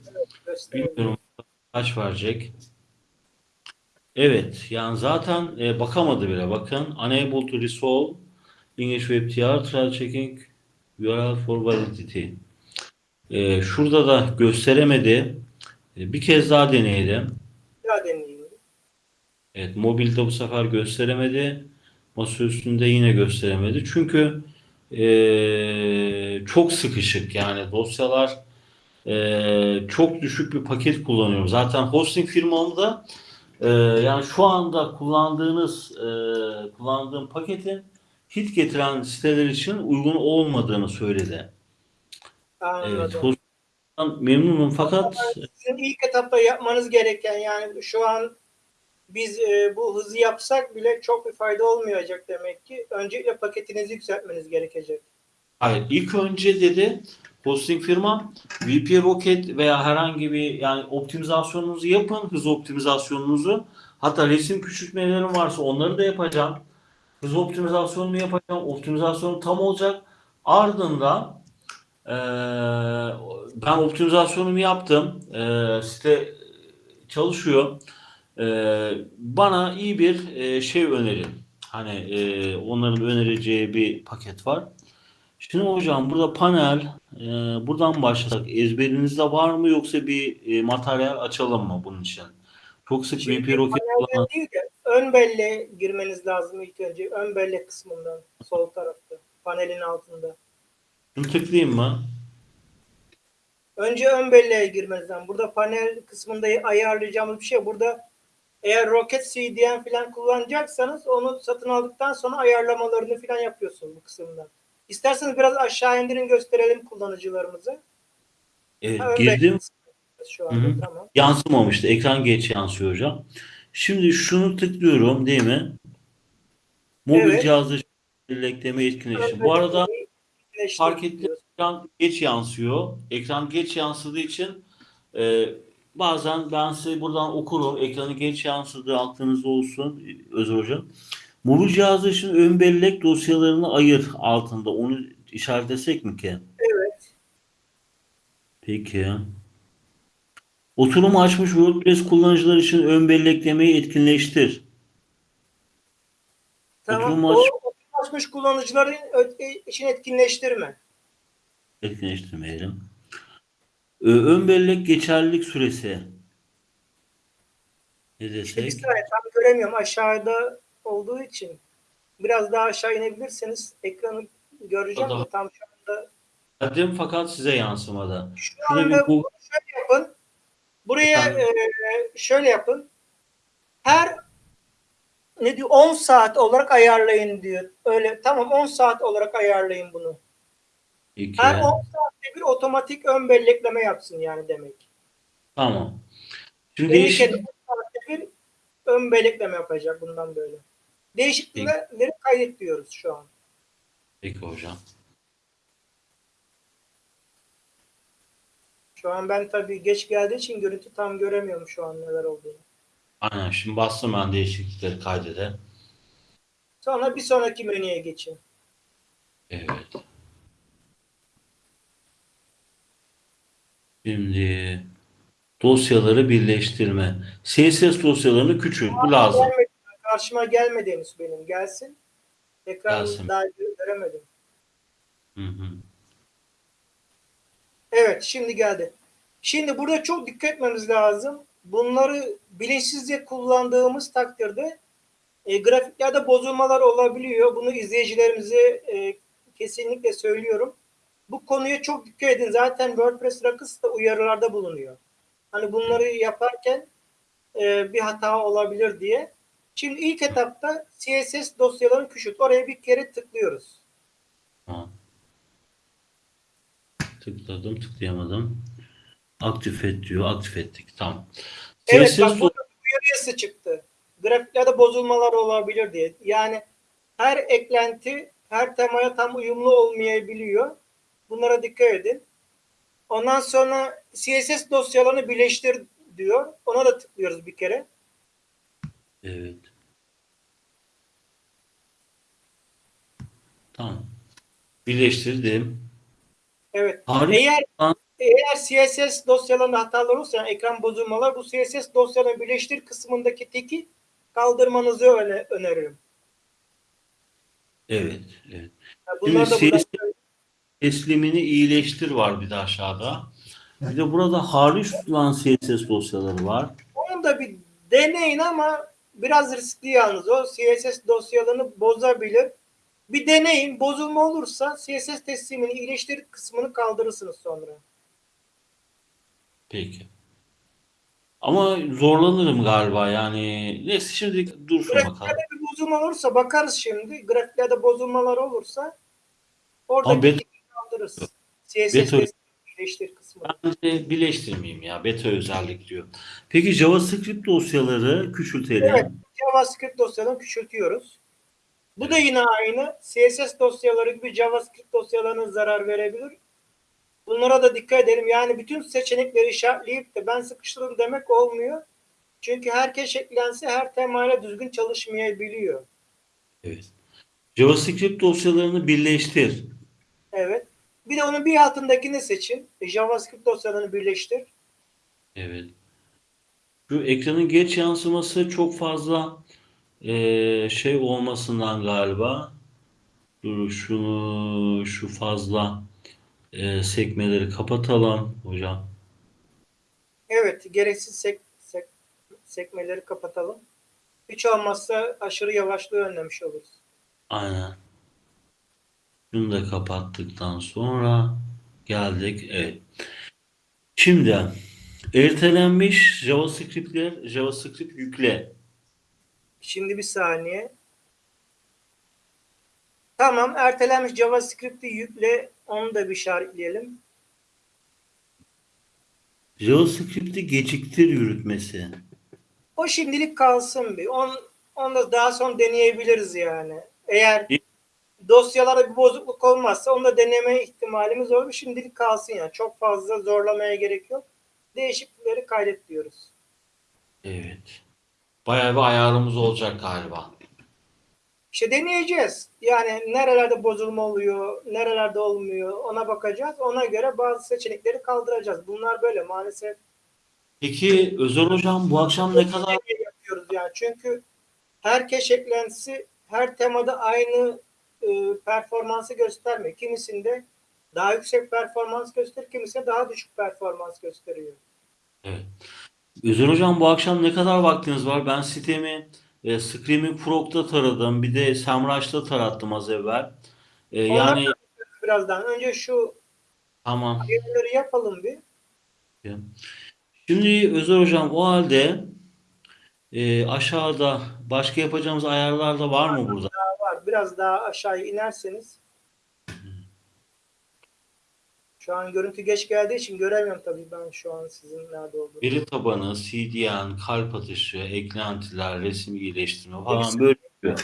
Bilmiyorum kaç verecek. Evet yani zaten e, bakamadı bile bakın. Unable to resolve English WebTR trial checking URL for validity. E, şurada da gösteremedi. E, bir kez daha deneyelim. Bir daha deneyeyim. Evet, mobilde bu sefer gösteremedi. Masa üstünde yine gösteremedi. Çünkü eee, çok sıkışık yani dosyalar Ee, çok düşük bir paket kullanıyorum. Zaten hosting firmamda e, yani şu anda kullandığınız e, kullandığım paketin hit getiren siteler için uygun olmadığını söyledi. Evet, Anladım. hosting'den memnunum fakat Sizin ilk etapta yapmanız gereken yani şu an biz e, bu hızı yapsak bile çok bir fayda olmayacak demek ki. Öncelikle paketinizi yükseltmeniz gerekecek. Hayır, ilk önce dedi hosting firma VP Rocket veya herhangi bir yani optimizasyonunuzu yapın, hız optimizasyonunuzu. Hatta resim küçültmelerim varsa onları da yapacağım. Hız optimizasyonunu yapacağım. Optimizasyon tam olacak. Ardından eee, ben optimizasyonumu yaptım. Eee site çalışıyor. Eee, bana iyi bir eee, şey önerin. Hani eee, onların önereceği bir paket var. Şimdi hocam burada panel e, buradan başlasak ezberinizde var mı yoksa bir e, materyal açalım mı bunun için? Çok sık Rocket panelden kullanan değil de ön belleğe girmeniz lazım ilk önce. Ön bellek kısmından sol tarafta. Panelin altında. şunu tıklayayım mı? Önce ön belleğe girmeniz lazım. Burada panel kısmında ayarlayacağımız bir şey. Burada eğer Rocket CDN falan kullanacaksanız onu satın aldıktan sonra ayarlamalarını falan yapıyorsunuz bu kısımdan. İsterseniz biraz aşağı indirin gösterelim kullanıcılarımıza. Ön girdim. belleğe şu anda Hı hı. tamam. Yansımamıştı. Ekran geç yansıyor hocam. Şimdi şunu tıklıyorum değil mi? Mobil Evet. cihazda bellekleme etkileşim. Bu arada fark ettiğim diyoruz. ekran geç yansıyor. Ekran geç yansıdığı için e, bazen ben size buradan okurum. Ekranı geç yansıdığı aklınızda olsun Özer Hocam. Mobil cihazda için ön bellek dosyalarını ayır altında. Onu işaretlesek mi ki? Evet. Peki. Oturum açmış WordPress kullanıcılar için ön belleklemeyi etkinleştir. Tamam. Oturum O aç oturum açmış kullanıcıların e, için etkinleştirme. etkinleştirmeyelim. Ön bellek geçerlilik süresi. Ne İşte bir desek? saniye tam göremiyorum aşağıda olduğu için. Biraz daha aşağı inebilirseniz ekranı göreceğim de tam şu anda. Verdim fakat size yansımadı. Şu Şurada bir anda bu şöyle yapın. Buraya e, şöyle yapın. Her ne diyor 10 saat olarak ayarlayın diyor. Öyle tamam 10 saat olarak ayarlayın bunu. iki. Her 10 saatte bir otomatik ön bellekleme yapsın yani demek. Tamam. Şimdi Değişik değişik 10 saatte bir ön bellekleme yapacak bundan böyle. Değişiklikleri kaydet diyoruz şu an. Peki hocam. Şu an ben tabii geç geldiği için görüntü tam göremiyorum şu an neler olduğunu. Aynen şimdi bastım ben değişiklikleri kaydede. Sonra bir sonraki menüye geçin. Evet. Şimdi dosyaları birleştirme. CSS dosyalarını küçült. Bu lazım. Gelmedi, karşıma gelmedi henüz benim. Gelsin. Ekran Gelsin. daha göremedim. Hı hı. Evet şimdi geldi. Şimdi burada çok dikkat etmemiz lazım. Bunları bilinçsizce kullandığımız takdirde e, grafiklerde bozulmalar olabiliyor. Bunu izleyicilerimize e, kesinlikle söylüyorum. Bu konuya çok dikkat edin. Zaten WordPress Rockets da uyarılarda bulunuyor. Hani bunları yaparken e, bir hata olabilir diye. Şimdi ilk etapta CSS dosyalarını küçült. Oraya bir kere tıklıyoruz. Tamam. Tıkladım, tıklayamadım. Aktif et diyor. Aktif ettik. Tamam. Evet CSS bak burada uyarısı çıktı. Grafiklerde bozulmalar olabilir diye. Yani her eklenti her temaya tam uyumlu olmayabiliyor. Bunlara dikkat edin. Ondan sonra CSS dosyalarını birleştir diyor. Ona da tıklıyoruz bir kere. Evet. Tamam. Birleştirdim. Evet. Harika. Eğer Lan. eğer CSS dosyalarında hatalar olursa ekran bozulmalar bu CSS dosyalarını birleştir kısmındaki teki kaldırmanızı öne, öneririm. Evet. Evet. Yani bunlar da Şimdi burada CSS teslimini iyileştir var bir de aşağıda. Bir de burada hariç tutulan CSS dosyaları var. Onu da bir deneyin ama biraz riskli yalnız o. CSS dosyalarını bozabilir. Bir deneyin. Bozulma olursa CSS teslimini iyileştir kısmını kaldırırsınız sonra. Peki. Ama zorlanırım galiba yani. Neyse şimdi dursun bakalım. Grafiklerde bir bozulma olursa bakarız şimdi. Grafiklerde bozulmalar olursa orada bet- kaldırırız. CSS Beto- birleştir kısmı. Bence birleştirmeyeyim ya. Beta özellik diyor. Peki JavaScript dosyaları küçültelim. Evet. JavaScript dosyalarını küçültüyoruz. Bu da yine aynı. CSS dosyaları gibi JavaScript dosyalarına zarar verebilir. Bunlara da dikkat edelim. Yani bütün seçenekleri işaretleyip de ben sıkıştırdım demek olmuyor. Çünkü herkes eklense her temayla düzgün çalışmayabiliyor. Evet. JavaScript dosyalarını birleştir. Evet. Bir de onun bir altındakini seçin. E, JavaScript dosyalarını birleştir. Evet. Şu ekranın geç yansıması çok fazla eee, şey olmasından galiba. Dur şunu şu fazla eee, sekmeleri kapatalım hocam. Evet. Gereksiz sek, sek- sekmeleri kapatalım. Hiç olmazsa aşırı yavaşlığı önlemiş oluruz. Aynen. Şunu da kapattıktan sonra geldik. Evet. Şimdi ertelenmiş JavaScript'ler JavaScript yükle. Şimdi bir saniye. Tamam. Ertelenmiş JavaScript'i yükle. Onu da bir işaretleyelim. JavaScript'i geciktir yürütmesi. O şimdilik kalsın bir. On, onu da daha sonra deneyebiliriz yani. Eğer dosyalara bir bozukluk olmazsa onu da deneme ihtimalimiz olur. Şimdilik kalsın yani. Çok fazla zorlamaya gerek yok. Değişiklikleri kaydet diyoruz. Evet. Bayağı bir ayarımız olacak galiba. İşte deneyeceğiz. Yani nerelerde bozulma oluyor, nerelerde olmuyor ona bakacağız. Ona göre bazı seçenekleri kaldıracağız. Bunlar böyle maalesef. Peki Özer Hocam bu akşam ne kadar yapıyoruz yani. Çünkü her cache eklentisi her temada aynı e, performansı göstermiyor. Kimisinde daha yüksek performans gösterir, kimisinde daha düşük performans gösteriyor. Evet. Özer Hocam bu akşam ne kadar vaktiniz var? Ben sitemi e, Screaming Frog'da taradım. Bir de Semrush'ta tarattım az evvel. E, yani Birazdan önce şu tamam. ayarları yapalım bir. Şimdi Özer Hocam o halde e, aşağıda başka yapacağımız ayarlar da var mı burada? var. Biraz daha aşağıya inerseniz. Şu an görüntü geç geldiği için göremiyorum tabii ben şu an sizin nerede olduğunu. Veri tabanı, CDN, kalp atışı, eklentiler, resim iyileştirme falan böyle. Bir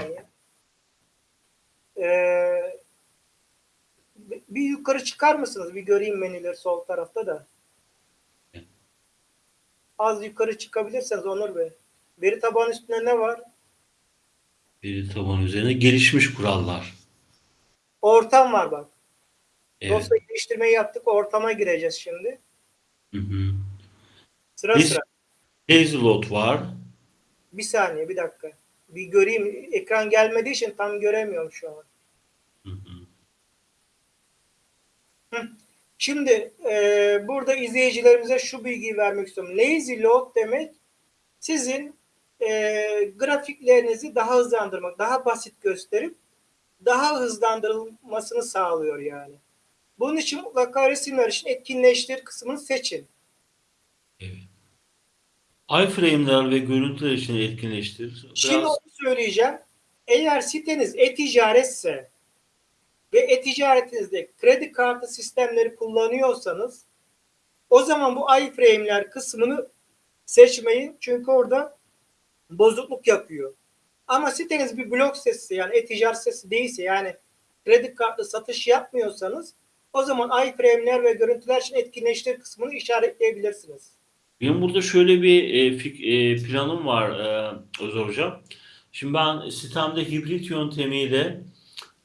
saniye. Ee, bir- bir yukarı çıkar mısınız? Bir göreyim menüleri sol tarafta da. Az yukarı çıkabilirseniz Onur Bey. Veri tabanı üstünde ne var? Veri tabanı üzerine gelişmiş kurallar. Ortam var bak. Evet. Dosya geliştirmeyi yaptık. Ortama gireceğiz şimdi. Hı hı. Sıra Biz- sıra. Hazelot var. Bir saniye bir dakika. Bir göreyim. Ekran gelmediği için tam göremiyorum şu an. Hı hı. Şimdi e, burada izleyicilerimize şu bilgiyi vermek istiyorum. Lazy load demek sizin e, grafiklerinizi daha hızlandırmak, daha basit gösterip daha hızlandırılmasını sağlıyor yani. Bunun için mutlaka resimler için etkinleştir kısmını seçin. Evet. iframe'ler ve görüntüler için etkinleştir. Şimdi Biraz onu söyleyeceğim. Eğer siteniz e-ticaretse ve e-ticaretinizde kredi kartı sistemleri kullanıyorsanız o zaman bu iframe'ler kısmını seçmeyin. Çünkü orada bozukluk yapıyor. Ama siteniz bir blog sitesi yani e-ticaret sitesi değilse yani kredi kartlı satış yapmıyorsanız o zaman iframe'ler ve görüntüler için etkinleştir kısmını işaretleyebilirsiniz. Benim burada şöyle bir e, fik- e, planım var e, Özer Hocam. Şimdi ben sitemde hibrit yöntemiyle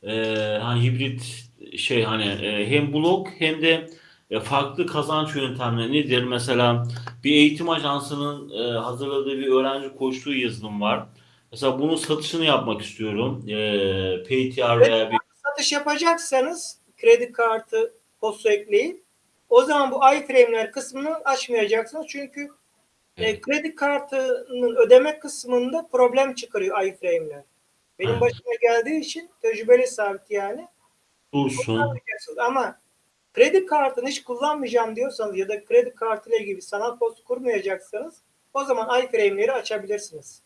e, hani hibrit şey hani e, hem blog hem de e, farklı kazanç yöntemleri nedir? Mesela bir eğitim ajansının e, hazırladığı bir öğrenci koçluğu yazılım var. Mesela bunun satışını yapmak istiyorum. E, PTR veya bir satış yapacaksanız kredi kartı postu ekleyin. O zaman bu iframe'ler kısmını açmayacaksınız. Çünkü e, kredi kartının ödeme kısmında problem çıkarıyor iframe'ler. Benim Evet. başıma geldiği için tecrübeli sabit yani. dursun. Yapacaksınız. Ama Kredi kartını hiç kullanmayacağım diyorsanız ya da kredi kartıyla ilgili sanal post kurmayacaksanız o zaman iframe'leri açabilirsiniz.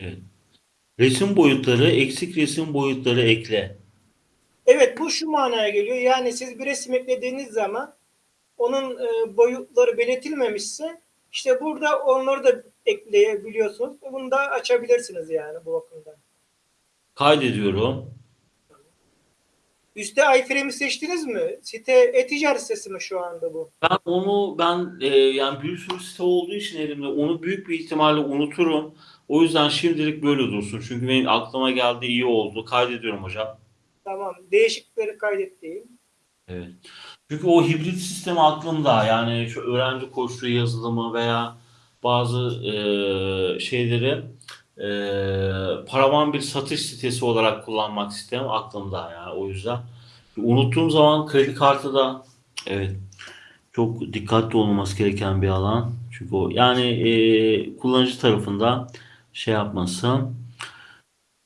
Evet. Resim boyutları, eksik resim boyutları ekle. Evet bu şu manaya geliyor. Yani siz bir resim eklediğiniz zaman onun e, boyutları belirtilmemişse işte burada onları da ekleyebiliyorsunuz. Bunu da açabilirsiniz yani bu bakımdan. Kaydediyorum. Üste iframe'i seçtiniz mi? Site e-ticaret sitesi mi şu anda bu? Ben onu ben e, yani bir sürü site olduğu için elimde onu büyük bir ihtimalle unuturum. O yüzden şimdilik böyle dursun. Çünkü benim aklıma geldi iyi oldu. Kaydediyorum hocam. Tamam. Değişiklikleri kaydettiğim. Evet. Çünkü o hibrit sistemi aklımda. Yani şu öğrenci koşulu yazılımı veya bazı e, şeyleri e, paravan bir satış sitesi olarak kullanmak istem aklımda yani o yüzden. Unuttuğum zaman kredi kartı da evet çok dikkatli olması gereken bir alan. Çünkü o yani e, kullanıcı tarafından şey yapması.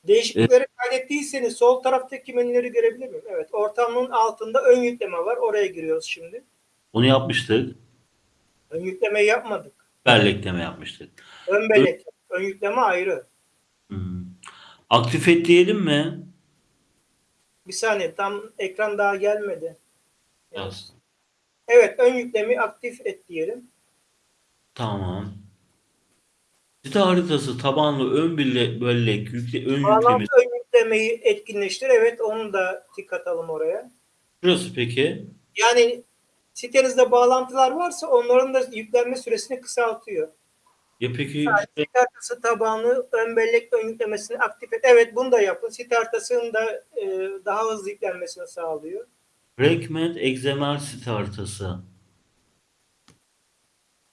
Değişiklikleri kaydettiyseniz sol taraftaki menüleri görebilir miyim? Evet. Ortamın altında ön yükleme var. Oraya giriyoruz şimdi. Onu yapmıştık. Ön yüklemeyi yapmadık. Bellekleme yapmıştık. Ön bellek. Ön yükleme ayrı. Hmm. Aktif et diyelim mi? Bir saniye tam ekran daha gelmedi. Yaz. Evet ön yüklemeyi aktif et diyelim. Tamam. Site haritası tabanlı ön belle- bellek yükle, ön yüklemi. Bağlantı ön yüklemeyi etkinleştir. Evet onu da tik atalım oraya. Şurası peki? Yani sitenizde bağlantılar varsa onların da yüklenme süresini kısaltıyor. Ya peki Site haritası tabanlı ön bellek ön yüklemesini aktif et. Evet bunu da yapın. Site haritasının da e, daha hızlı yüklenmesini sağlıyor. Fragment XML site haritası.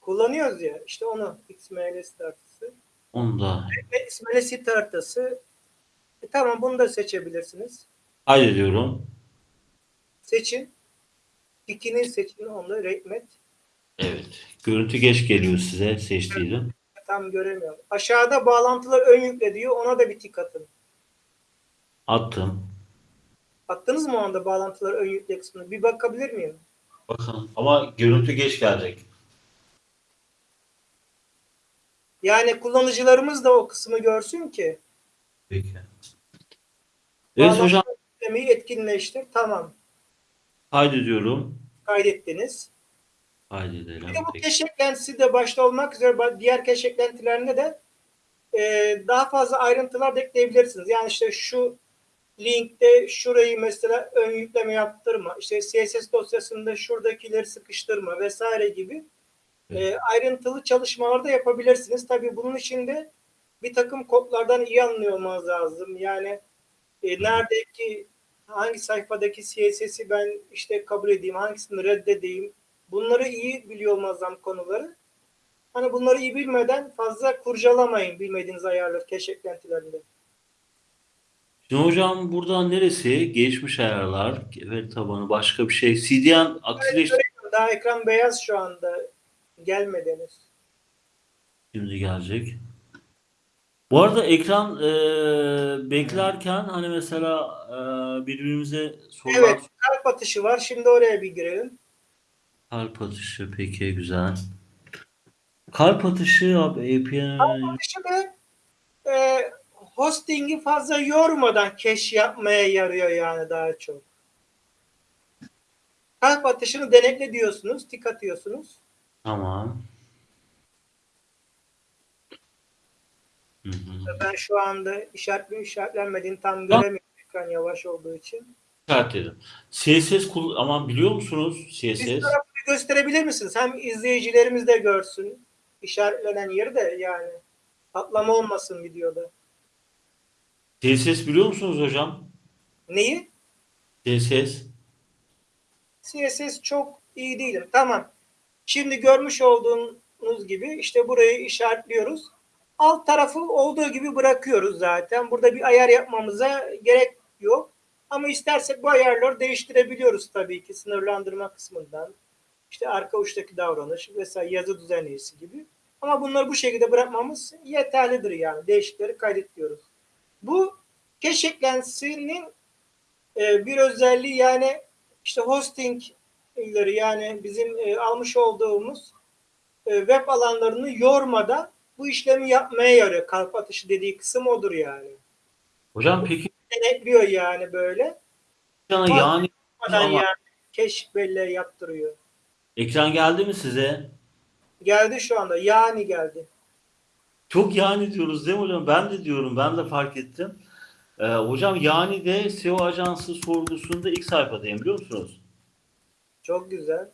Kullanıyoruz ya işte onu XML site haritası. Onu da Ve XML site haritası e, tamam bunu da seçebilirsiniz. kaydediyorum. Seçin. İkini seçin onu Rekmet. Evet. Görüntü geç geliyor size seçtiğim. Tam göremiyorum. Aşağıda bağlantılar ön yükle diyor. Ona da bir tik atın. Attım. Attınız mı o anda bağlantılar ön yükle kısmını? Bir bakabilir miyim? Bakın ama görüntü geç gelecek. Yani kullanıcılarımız da o kısmı görsün ki. Peki. Evet hocam yüklemeyi etkinleştir. Tamam. kaydediyorum. Kaydettiniz. Kaydedelim. Bir de bu keş eklentisi de başta olmak üzere diğer keş eklentilerinde de e, daha fazla ayrıntılar da ekleyebilirsiniz. Yani işte şu linkte şurayı mesela ön yükleme yaptırma, işte CSS dosyasında şuradakileri sıkıştırma vesaire gibi e, ayrıntılı çalışmalar da yapabilirsiniz. Tabii bunun için de bir takım kodlardan iyi anlıyor olmanız lazım. Yani e, neredeki hangi sayfadaki CSS'i ben işte kabul edeyim, hangisini reddedeyim. Bunları iyi biliyor olmanız lazım konuları. Hani bunları iyi bilmeden fazla kurcalamayın bilmediğiniz ayarları cache eklentilerinde. Şimdi hocam buradan neresi? Geçmiş ayarlar, veri tabanı, başka bir şey. CDN aktifleşti. Daha ekran beyaz şu anda gelmedi henüz. Şimdi gelecek. Bu arada ekran e, beklerken hani mesela e, birbirimize sorular Evet, kalp atışı var. Şimdi oraya bir girelim. kalp atışı peki güzel. Kalp atışı abi API Atışı da e, hosting'i fazla yormadan cache yapmaya yarıyor yani daha çok. Kalp atışını denekle diyorsunuz, tik atıyorsunuz. tamam. Hı hı. Ben şu anda işaretli işaretlenmediğini tam göremiyorum ekran yavaş olduğu için. İşaretledim. CSS kul ama biliyor musunuz CSS? bir gösterebilir misiniz? Hem izleyicilerimiz de görsün işaretlenen yeri de yani atlama olmasın videoda. CSS biliyor musunuz hocam? Neyi? CSS. CSS çok iyi değilim. Tamam. Şimdi görmüş olduğunuz gibi işte burayı işaretliyoruz. Alt tarafı olduğu gibi bırakıyoruz zaten. Burada bir ayar yapmamıza gerek yok. Ama istersek bu ayarları değiştirebiliyoruz tabii ki sınırlandırma kısmından. İşte arka uçtaki davranış vesaire yazı düzenleyicisi gibi. Ama bunları bu şekilde bırakmamız yeterlidir yani. Değişikleri kaydediyoruz. Bu cache bir özelliği yani işte hosting yani bizim e, almış olduğumuz e, web alanlarını yormadan bu işlemi yapmaya yarıyor. Kalp atışı dediği kısım odur yani. Hocam peki Denetliyor yani böyle. yani Ama- yani keşif belleği yaptırıyor. ekran geldi mi size? Geldi şu anda. Yani geldi. Çok yani diyoruz değil mi hocam? Ben de diyorum. Ben de fark ettim. Ee, hocam yani de SEO ajansı sorgusunda ilk sayfadayım biliyor musunuz? Çok güzel.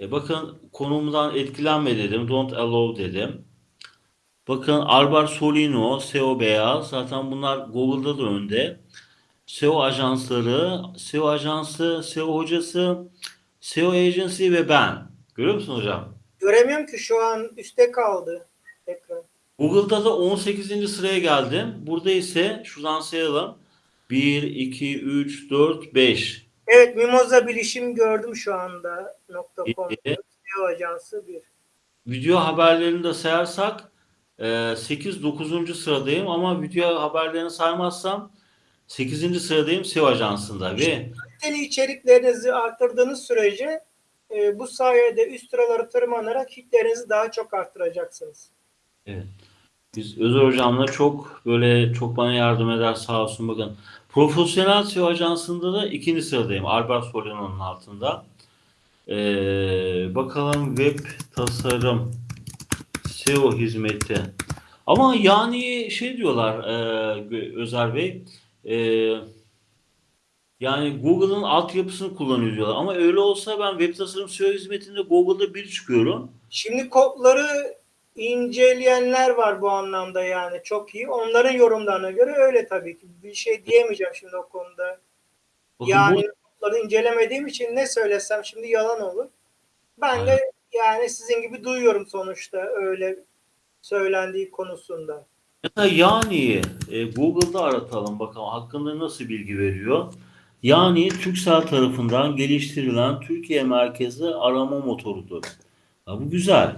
E bakın konumdan etkilenme dedim. Don't allow dedim. Bakın Albar Solino, SEO Beyaz. Zaten bunlar Google'da da önde. SEO ajansları, SEO ajansı, SEO hocası, SEO agency ve ben. Görüyor musun hocam? Göremiyorum ki şu an üstte kaldı ekran. Google'da da 18. sıraya geldim. Burada ise şuradan sayalım. 1, 2, 3, 4, 5. Evet Mimoza bilişim gördüm şu anda. .com İyi. SEO ajansı bir. Video haberlerini de sayarsak 8, 9. sıradayım ama video haberlerini saymazsam 8. sıradayım SEO ajansında ve Kaliteli içeriklerinizi arttırdığınız sürece e, bu sayede üst sıraları tırmanarak hitlerinizi daha çok arttıracaksınız. biz Özer hocamla çok böyle çok bana yardım eder sağ olsun bakın. Profesyonel SEO ajansında da ikinci sıradayım. Albert Solino'nun altında. Ee, bakalım web tasarım SEO hizmeti. Ama yani şey diyorlar e, Özer Bey e, yani Google'ın altyapısını kullanıyor diyorlar. Ama öyle olsa ben web tasarım SEO hizmetinde Google'da bir çıkıyorum. Şimdi kodları inceleyenler var bu anlamda yani çok iyi. Onların yorumlarına göre öyle tabii ki. Bir şey diyemeyeceğim şimdi o konuda. Bakın Yani bu- kodları incelemediğim için ne söylesem şimdi yalan olur. Ben de yani sizin gibi duyuyorum sonuçta öyle söylendiği konusunda. Yani e, Google'da aratalım bakalım hakkında nasıl bilgi veriyor. Yani Turkcell tarafından geliştirilen Türkiye merkezli arama motorudur. Ha, bu güzel.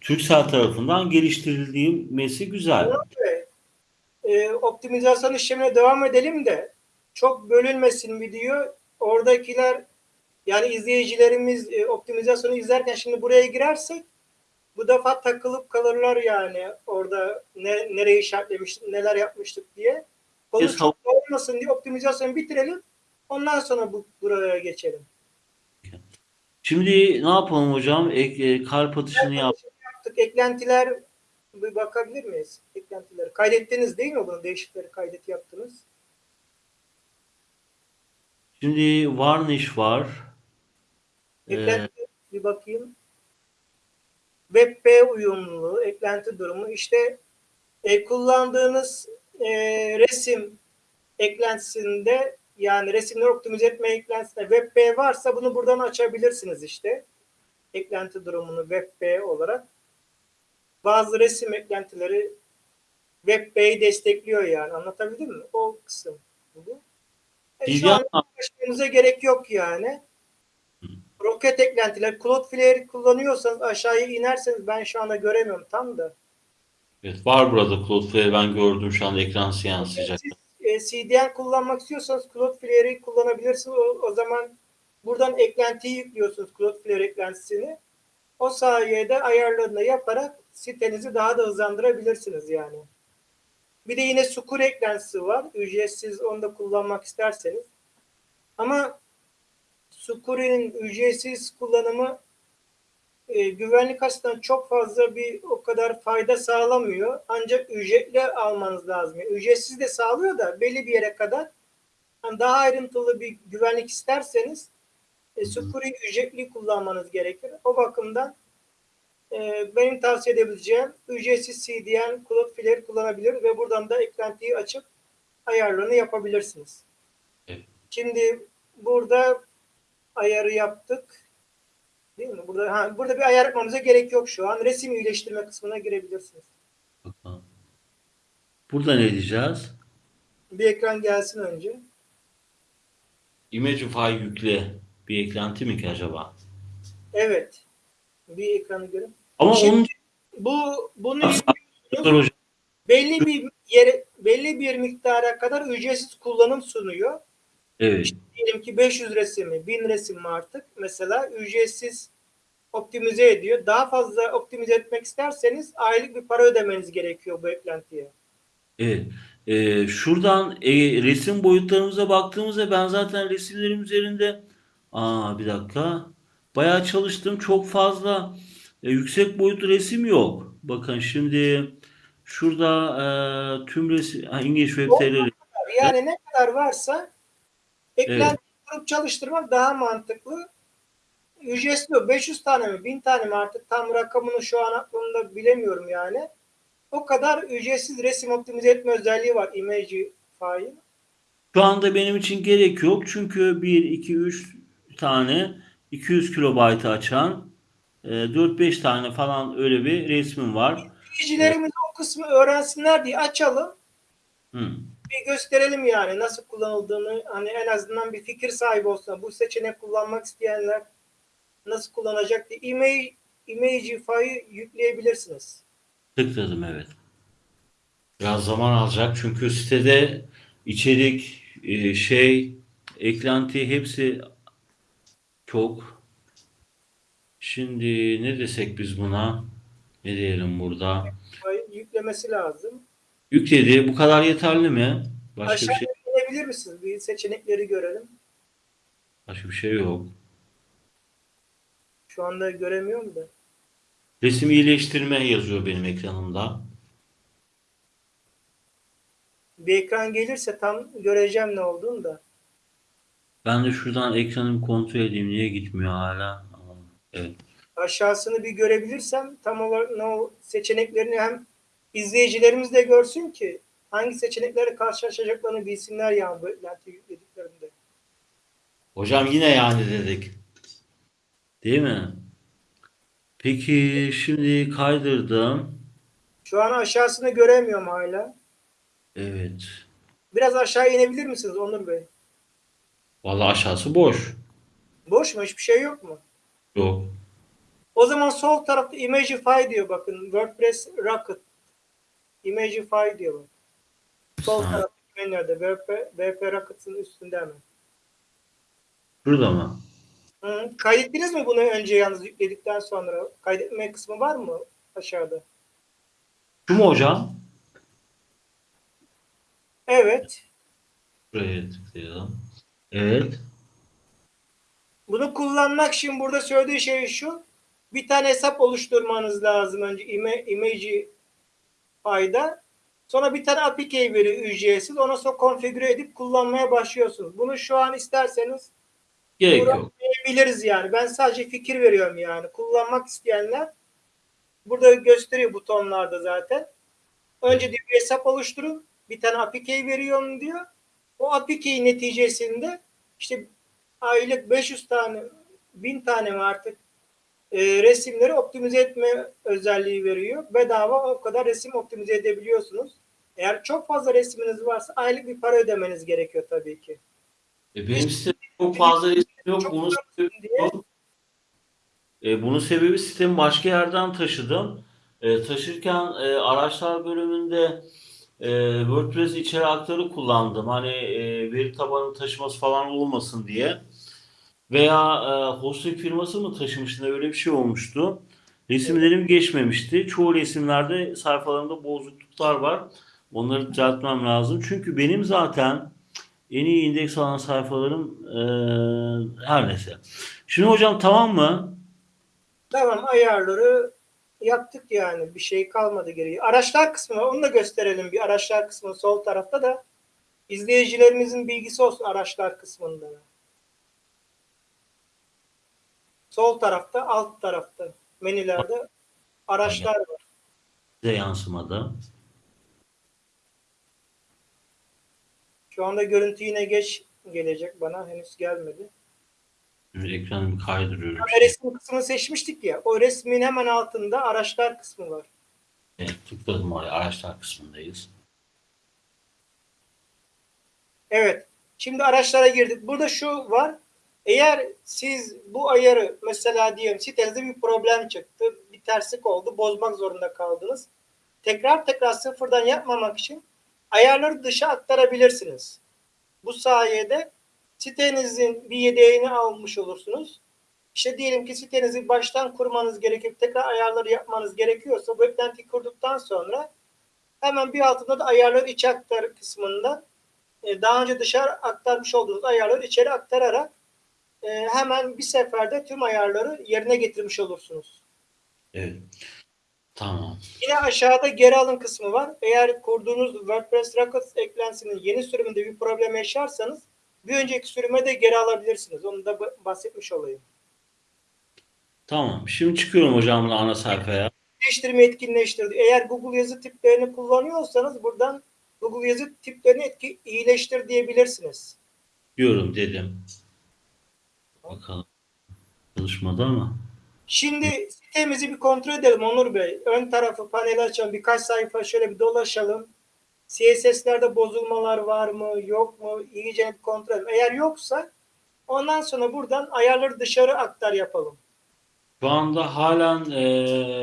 Turkcell tarafından geliştirilmesi güzel. Evet. Ee, optimizasyon işlemine devam edelim de çok bölünmesin video. Oradakiler yani izleyicilerimiz e, optimizasyonu izlerken şimdi buraya girersek bu defa takılıp kalırlar yani orada ne, nereye işaretlemiş, neler yapmıştık diye. Konu Yes, çok olmasın diye optimizasyonu bitirelim. Ondan sonra bu buraya geçelim. Şimdi ne yapalım hocam? Ek, e, kalp atışını yap. Yaptık. Eklentiler bir bakabilir miyiz? Eklentileri. Kaydettiniz değil mi bunu? Değişikleri kaydet yaptınız. Şimdi varnish var. Ee, Eklenti bir bakayım. WebP uyumluluğu, eklenti durumu. İşte e, kullandığınız e, resim eklentisinde yani resimleri optimize etme eklentisinde WebP varsa bunu buradan açabilirsiniz işte. Eklenti durumunu WebP olarak. Bazı resim eklentileri WebP'yi destekliyor yani. Anlatabildim mi? O kısım. Bu. E, şu an gerek yok yani. Roket eklentiler, Cloudflare kullanıyorsanız aşağıya inerseniz ben şu anda göremiyorum tam da. Evet, var burada Cloudflare ben gördüm şu anda ekran yansıyacak. Siz e, CDN kullanmak istiyorsanız Cloudflare'i kullanabilirsiniz. O, o zaman buradan eklentiyi yüklüyorsunuz Cloudflare eklentisini. O sayede ayarlarını yaparak sitenizi daha da hızlandırabilirsiniz yani. Bir de yine Sukur eklentisi var. Ücretsiz onu da kullanmak isterseniz. Ama Sukuru'nun ücretsiz kullanımı e, güvenlik açısından çok fazla bir o kadar fayda sağlamıyor. Ancak ücretli almanız lazım. Yani ücretsiz de sağlıyor da belli bir yere kadar. Yani daha ayrıntılı bir güvenlik isterseniz e, Sukuru'yu ücretli kullanmanız gerekir. O bakımdan e, benim tavsiye edebileceğim ücretsiz CDN Cloudflare kullanabilir ve buradan da eklentiyi açıp ayarlarını yapabilirsiniz. Evet. Şimdi burada ayarı yaptık. Değil mi? Burada ha, burada bir ayar yapmamıza gerek yok şu an. Resim iyileştirme kısmına girebilirsiniz. Bakalım. Burada ne diyeceğiz? Bir ekran gelsin önce. Imagify yükle bir eklenti mi ki acaba? Evet. Bir ekranı görün. Ama Şimdi- onun Bu bunu belli bir yere belli bir miktara kadar ücretsiz kullanım sunuyor. Evet. diyelim ki 500 resimi, 1000 resim mi artık mesela ücretsiz optimize ediyor. Daha fazla optimize etmek isterseniz aylık bir para ödemeniz gerekiyor bu eklentiye. Evet. Ee, şuradan e, resim boyutlarımıza baktığımızda ben zaten resimlerim üzerinde aa bir dakika bayağı çalıştım. Çok fazla e, yüksek boyutlu resim yok. Bakın şimdi şurada e, tüm resim ha, İngiliz Web Yani ne kadar varsa eklenti kurup çalıştırmak daha mantıklı. Ücretsiz o. 500 tane mi 1000 tane mi artık tam rakamını şu an aklımda bilemiyorum yani. O kadar ücretsiz resim optimize etme özelliği var Imagify'ın. Şu anda benim için gerek yok. Çünkü 1, 2, 3 tane 200 kilobaytı açan e, 4-5 tane falan öyle bir resmim var. İzleyicilerimiz o kısmı öğrensinler diye açalım. Hı. Bir gösterelim yani nasıl kullanıldığını hani en azından bir fikir sahibi olsun. Bu seçenek kullanmak isteyenler nasıl kullanacak diye Image, Imagify'ı yükleyebilirsiniz. Tıkladım evet. Biraz zaman alacak çünkü sitede içerik, e, şey, eklenti hepsi çok. Şimdi ne desek biz buna? Ne diyelim burada? Yüklemesi lazım. Yükledi. Bu kadar yeterli mi? Başka bir Aşağıya şey, inebilir misiniz? Bir seçenekleri görelim. başka bir şey yok. Şu anda göremiyorum da. Resim iyileştirme yazıyor benim ekranımda. Bir ekran gelirse tam göreceğim ne olduğunu da. Ben de şuradan ekranımı kontrol edeyim. Niye gitmiyor hala? Evet. Aşağısını bir görebilirsem tam olarak ne o seçeneklerini hem izleyicilerimiz de görsün ki hangi seçeneklerle karşılaşacaklarını bilsinler yani bu eklenti yüklediklerinde. Hocam yine yani dedik. Değil mi? Peki şimdi kaydırdım. Şu an aşağısını göremiyorum hala. Evet. Biraz aşağı inebilir misiniz Onur Bey? Vallahi aşağısı boş. Boş mu? Hiçbir şey yok mu? Yok. O zaman sol tarafta Imagify diyor bakın. WordPress Rocket. Imagify diyor bak. Sol Ha. tarafta menülerde WP, WP Rocket'ın üstünde hemen. Şurada mı? Hı. Kaydettiniz mi bunu önce yalnız yükledikten sonra? Kaydetme kısmı var mı aşağıda? Şu mu hocam? Evet. Buraya tıklayalım. Evet. Bunu kullanmak için burada söylediği şey şu. Bir tane hesap oluşturmanız lazım önce Ima- Imagify'da. Sonra bir tane API veriyor ücretsiz. Ona sonra konfigüre edip kullanmaya başlıyorsunuz. Bunu şu an isterseniz Gerek yok. biliriz yani. Ben sadece fikir veriyorum yani. Kullanmak isteyenler burada gösteriyor butonlarda zaten. Önce diyor bir hesap oluşturun. Bir tane API veriyorum diyor. O API neticesinde işte aylık 500 tane 1000 tane mi artık e, resimleri optimize etme özelliği veriyor. Bedava o kadar resim optimize edebiliyorsunuz. Eğer çok fazla resminiz varsa aylık bir para ödemeniz gerekiyor tabii ki. E, benim sitemde çok fazla resim yok. Çok Bunun sebebi, diye e, bunun sebebi sitemi başka yerden taşıdım. E, taşırken e, araçlar bölümünde e, WordPress içeri aktarı kullandım. Hani e, veri tabanı taşıması falan olmasın diye. Veya e, hosting firması mı taşımıştı öyle bir şey olmuştu. Resimlerim geçmemişti. Çoğu resimlerde sayfalarında bozukluklar var. Onları düzeltmem lazım. Çünkü benim zaten en iyi indeks alan sayfalarım e, her neyse. Şimdi hocam tamam mı? Tamam ayarları yaptık yani. Bir şey kalmadı geriye. Araçlar kısmı var. Onu da gösterelim. Bir araçlar kısmı sol tarafta da izleyicilerimizin bilgisi olsun araçlar kısmında. Sol tarafta, alt tarafta menülerde araçlar var. Size yansımadı. Şu anda görüntü yine geç gelecek bana. Henüz gelmedi. Şimdi ekranımı kaydırıyorum. Ama resim kısmını seçmiştik ya. O resmin hemen altında araçlar kısmı var. Evet, tıkladım oraya. Araçlar kısmındayız. Evet. Şimdi araçlara girdik. Burada şu var. Eğer siz bu ayarı mesela diyelim sitenizde bir problem çıktı. Bir terslik oldu. Bozmak zorunda kaldınız. Tekrar tekrar sıfırdan yapmamak için ayarları dışa aktarabilirsiniz. Bu sayede sitenizin bir yedeğini almış olursunuz. İşte diyelim ki sitenizi baştan kurmanız gerekip tekrar ayarları yapmanız gerekiyorsa bu eklentiyi kurduktan sonra hemen bir altında da ayarlar içe aktar kısmında e, daha önce dışarı aktarmış olduğunuz ayarları içeri aktararak e, hemen bir seferde tüm ayarları yerine getirmiş olursunuz. Evet. Tamam. Yine aşağıda geri alın kısmı var. Eğer kurduğunuz WordPress Rockets eklentisinin yeni sürümünde bir problem yaşarsanız bir önceki sürüme de geri alabilirsiniz. Onu da bahsetmiş olayım. Tamam. Şimdi çıkıyorum hocam da ana sayfaya. Değiştirme etkinleştirdi. Eğer Google yazı tiplerini kullanıyorsanız buradan Google yazı tiplerini etki, iyileştir diyebilirsiniz. Diyorum dedim. Bakalım. Çalışmadı ama. Şimdi sitemizi bir kontrol edelim Onur Bey. Ön tarafı paneli açalım. Birkaç sayfa şöyle bir dolaşalım. CSS'lerde bozulmalar var mı yok mu iyice bir kontrol edelim. Eğer yoksa ondan sonra buradan ayarları dışarı aktar yapalım. Şu anda halen e,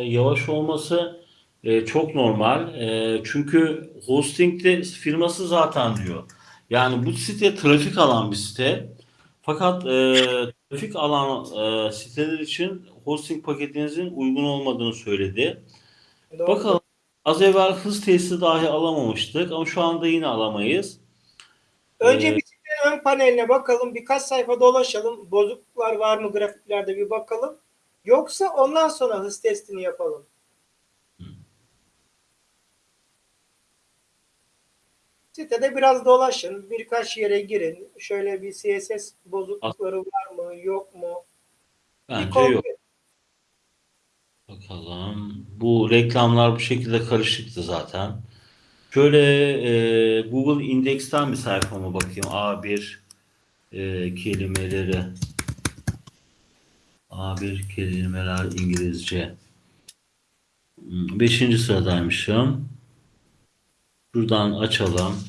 yavaş olması e, çok normal. E, çünkü hostingde firması zaten diyor. Yani bu site trafik alan bir site. Fakat e, trafik alan e, siteler için hosting paketinizin uygun olmadığını söyledi. Doğru. Bakalım. Az evvel hız testi dahi alamamıştık ama şu anda yine alamayız. Önce Ee, bir sitenin ön paneline bakalım. Birkaç sayfa dolaşalım. Bozukluklar var mı grafiklerde bir bakalım. Yoksa ondan sonra hız testini yapalım. Sitede biraz dolaşın. Birkaç yere girin. Şöyle bir CSS bozuklukları var mı yok mu? Bence yok. Bakalım. Bu reklamlar bu şekilde karışıktı zaten. Şöyle e, Google Index'ten bir sayfama bakayım. A1 e, kelimeleri. A1 kelimeler İngilizce. Hmm, Beşinci sıradaymışım. Şuradan açalım.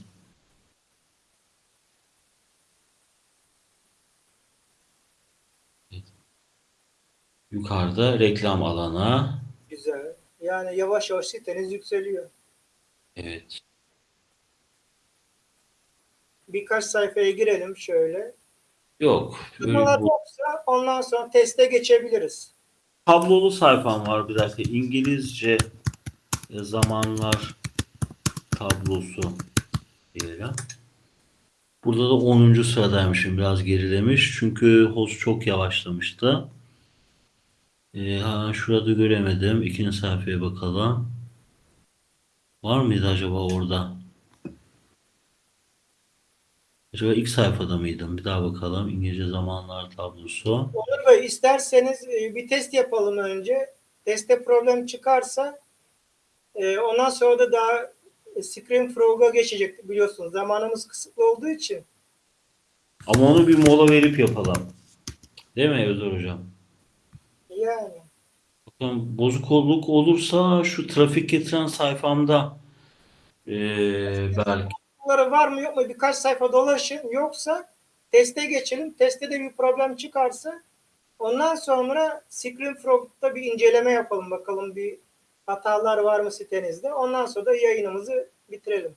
Yukarıda reklam alanı. Güzel. Yani yavaş yavaş siteniz yükseliyor. Evet. Birkaç sayfaya girelim şöyle. Yok. Böyle Numaralar bu yoksa ondan sonra teste geçebiliriz. tablolu sayfam var bir dakika. İngilizce e, zamanlar tablosu diyelim. Burada da 10. sıradaymışım. Biraz gerilemiş. Çünkü host çok yavaşlamıştı. E, ha, şurada göremedim. İkinci sayfaya bakalım. Var mıydı acaba orada? Acaba ilk sayfada mıydım? Bir daha bakalım. İngilizce zamanlar tablosu. Onur Bey isterseniz e, bir test yapalım önce. Testte problem çıkarsa e, ondan sonra da daha Screen Frog'a geçecek biliyorsunuz. Zamanımız kısıtlı olduğu için. Ama onu bir mola verip yapalım. Değil mi Özer Hocam? Yani Bakın bozukluk olursa şu trafik getiren sayfamda eee belki bunları var mı yok mu birkaç sayfa dolaşın. Yoksa teste geçelim. Testte de bir problem çıkarsa ondan sonra Screen Frog'da bir inceleme yapalım bakalım bir hatalar var mı sitenizde. Ondan sonra da yayınımızı bitirelim.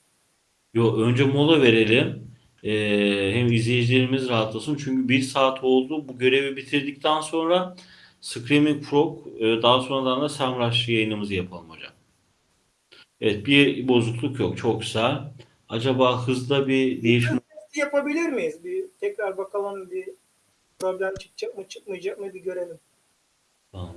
Yo, önce mola verelim. Eee, hem izleyicilerimiz rahatlasın. Çünkü bir saat oldu. Bu görevi bitirdikten sonra Screaming Frog e, daha sonradan da Semrush yayınımızı yapalım hocam. Evet bir bozukluk yok. Çok güzel. Acaba hızda bir değişim yapabilir miyiz? Bir tekrar bakalım bir problem çıkacak mı çıkmayacak mı bir görelim. Tamam.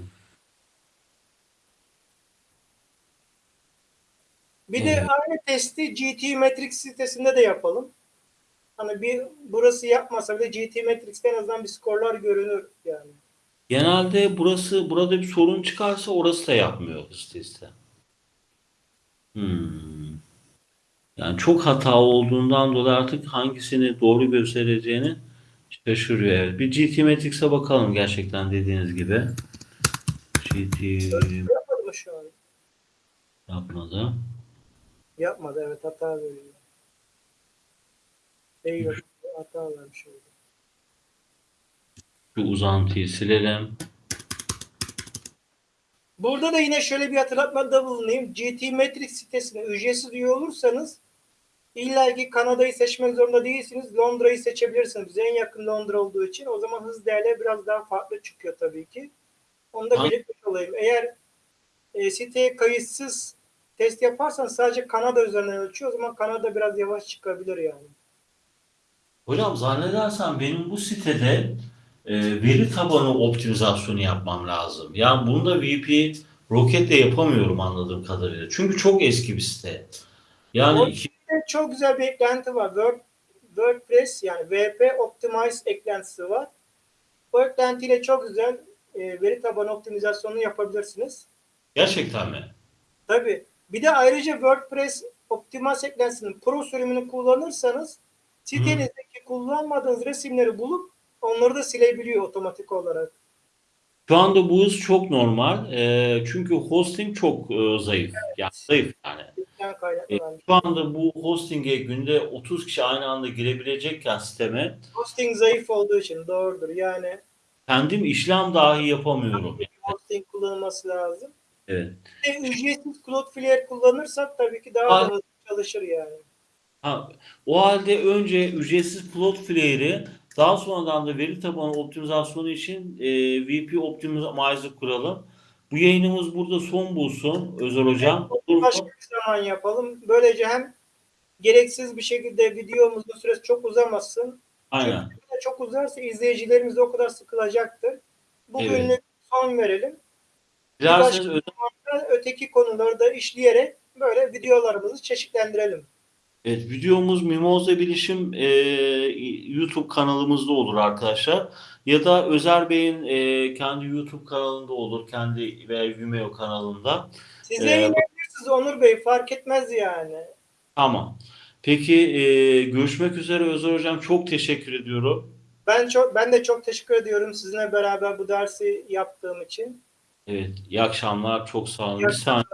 Bir de aynı testi GT Matrix sitesinde de yapalım. Hani bir burası yapmasa bile GT Matrix'te en azından bir skorlar görünür yani. Genelde burası burada bir sorun çıkarsa orası da yapmıyor hız testi. Hmm. Yani çok hata olduğundan dolayı artık hangisini doğru göstereceğini şaşırıyor. Evet. Bir GT Matrix'e bakalım gerçekten dediğiniz gibi. GT Yapmadı mı şu an? yapmadı. Yapmadı evet hata veriyor. Değil hata vermiş oldu. Şu uzantıyı silelim. Burada da yine şöyle bir hatırlatmada bulunayım. GT Matrix sitesine ücretsiz üye olursanız İlla ki Kanada'yı seçmek zorunda değilsiniz. Londra'yı seçebilirsiniz. Bize en yakın Londra olduğu için. O zaman hız değerleri biraz daha farklı çıkıyor tabii ki. Onu da belirtmiş olayım. Eğer e, siteye kayıtsız test yaparsan sadece Kanada üzerinden ölçüyor. O zaman Kanada biraz yavaş çıkabilir yani. Hocam zannedersem benim bu sitede e, veri tabanı optimizasyonu yapmam lazım. Yani bunu da VP Rocket'le yapamıyorum anladığım kadarıyla. Çünkü çok eski bir site. Yani O- iki, Çok güzel bir eklenti var. Word, WordPress yani WP Optimize eklentisi var. Bu eklentiyle çok güzel e, veri tabanı optimizasyonunu yapabilirsiniz. gerçekten mi? Tabii. Bir de ayrıca WordPress Optimize eklentisinin Pro sürümünü kullanırsanız sitenizdeki kullanmadığınız resimleri bulup onları da silebiliyor otomatik olarak. Şu anda bu hız çok normal. E, çünkü hosting çok e, zayıf. Yani zayıf yani. Yani E, şu anda bu hosting'e günde 30 kişi aynı anda girebilecekken siteme Hosting zayıf olduğu için doğrudur. Yani kendim işlem dahi yapamıyorum. hosting kullanılması lazım. Evet. De ücretsiz Cloudflare kullanırsak tabii ki daha hızlı çalışır yani. Ha, o halde önce ücretsiz Cloudflare'i daha sonradan da veri tabanı optimizasyonu için e, VP Optimizer kuralım. Bu yayınımız burada son bulsun Özer Hocam. Mu? Başka bir zaman yapalım. Böylece hem gereksiz bir şekilde videomuzun süresi çok uzamasın. Aynen. Çünkü çok uzarsa izleyicilerimiz de o kadar sıkılacaktır. Bugünlük Evet. son verelim. Dilerseniz Öteki konuları da işleyerek böyle videolarımızı çeşitlendirelim. Evet, videomuz Mimoza Bilişim e, YouTube kanalımızda olur arkadaşlar. Ya da Özer Bey'in e, kendi YouTube kanalında olur. Kendi veya Vimeo kanalında. Siz Ee, yayınlayabilirsiniz Onur Bey fark etmez yani. Tamam. Peki e, görüşmek üzere Özer Hocam. Çok teşekkür ediyorum. Ben çok ben de çok teşekkür ediyorum sizinle beraber bu dersi yaptığım için. Evet, iyi akşamlar. Çok sağ olun. Bir saniye.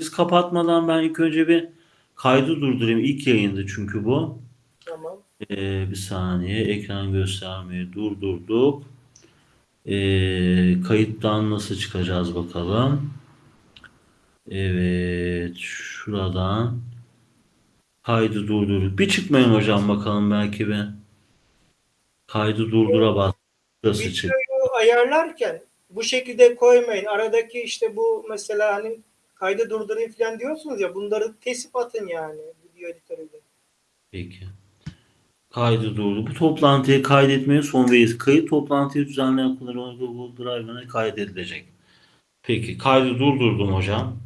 Siz kapatmadan ben ilk önce bir kaydı durdurayım. İlk yayındı çünkü bu. Tamam. Ee, bir saniye. Ekran göstermeyi durdurduk. Ee, kayıttan nasıl çıkacağız bakalım. Evet. Şuradan kaydı durdurduk. Bir çıkmayın hocam bakalım belki bir. Kaydı durdura bas. Nasıl çık? Videoyu ayarlarken bu şekilde koymayın. Aradaki işte bu mesela hani kaydı durdurayım falan diyorsunuz ya bunları kesip atın yani video editörüyle. Peki. Kaydı durdu. Bu toplantıyı kaydetmeye son verir. Kayıt toplantıyı düzenleyen kullanıcı Google Drive'ına kaydedilecek. Peki. Kaydı durdurdum hocam.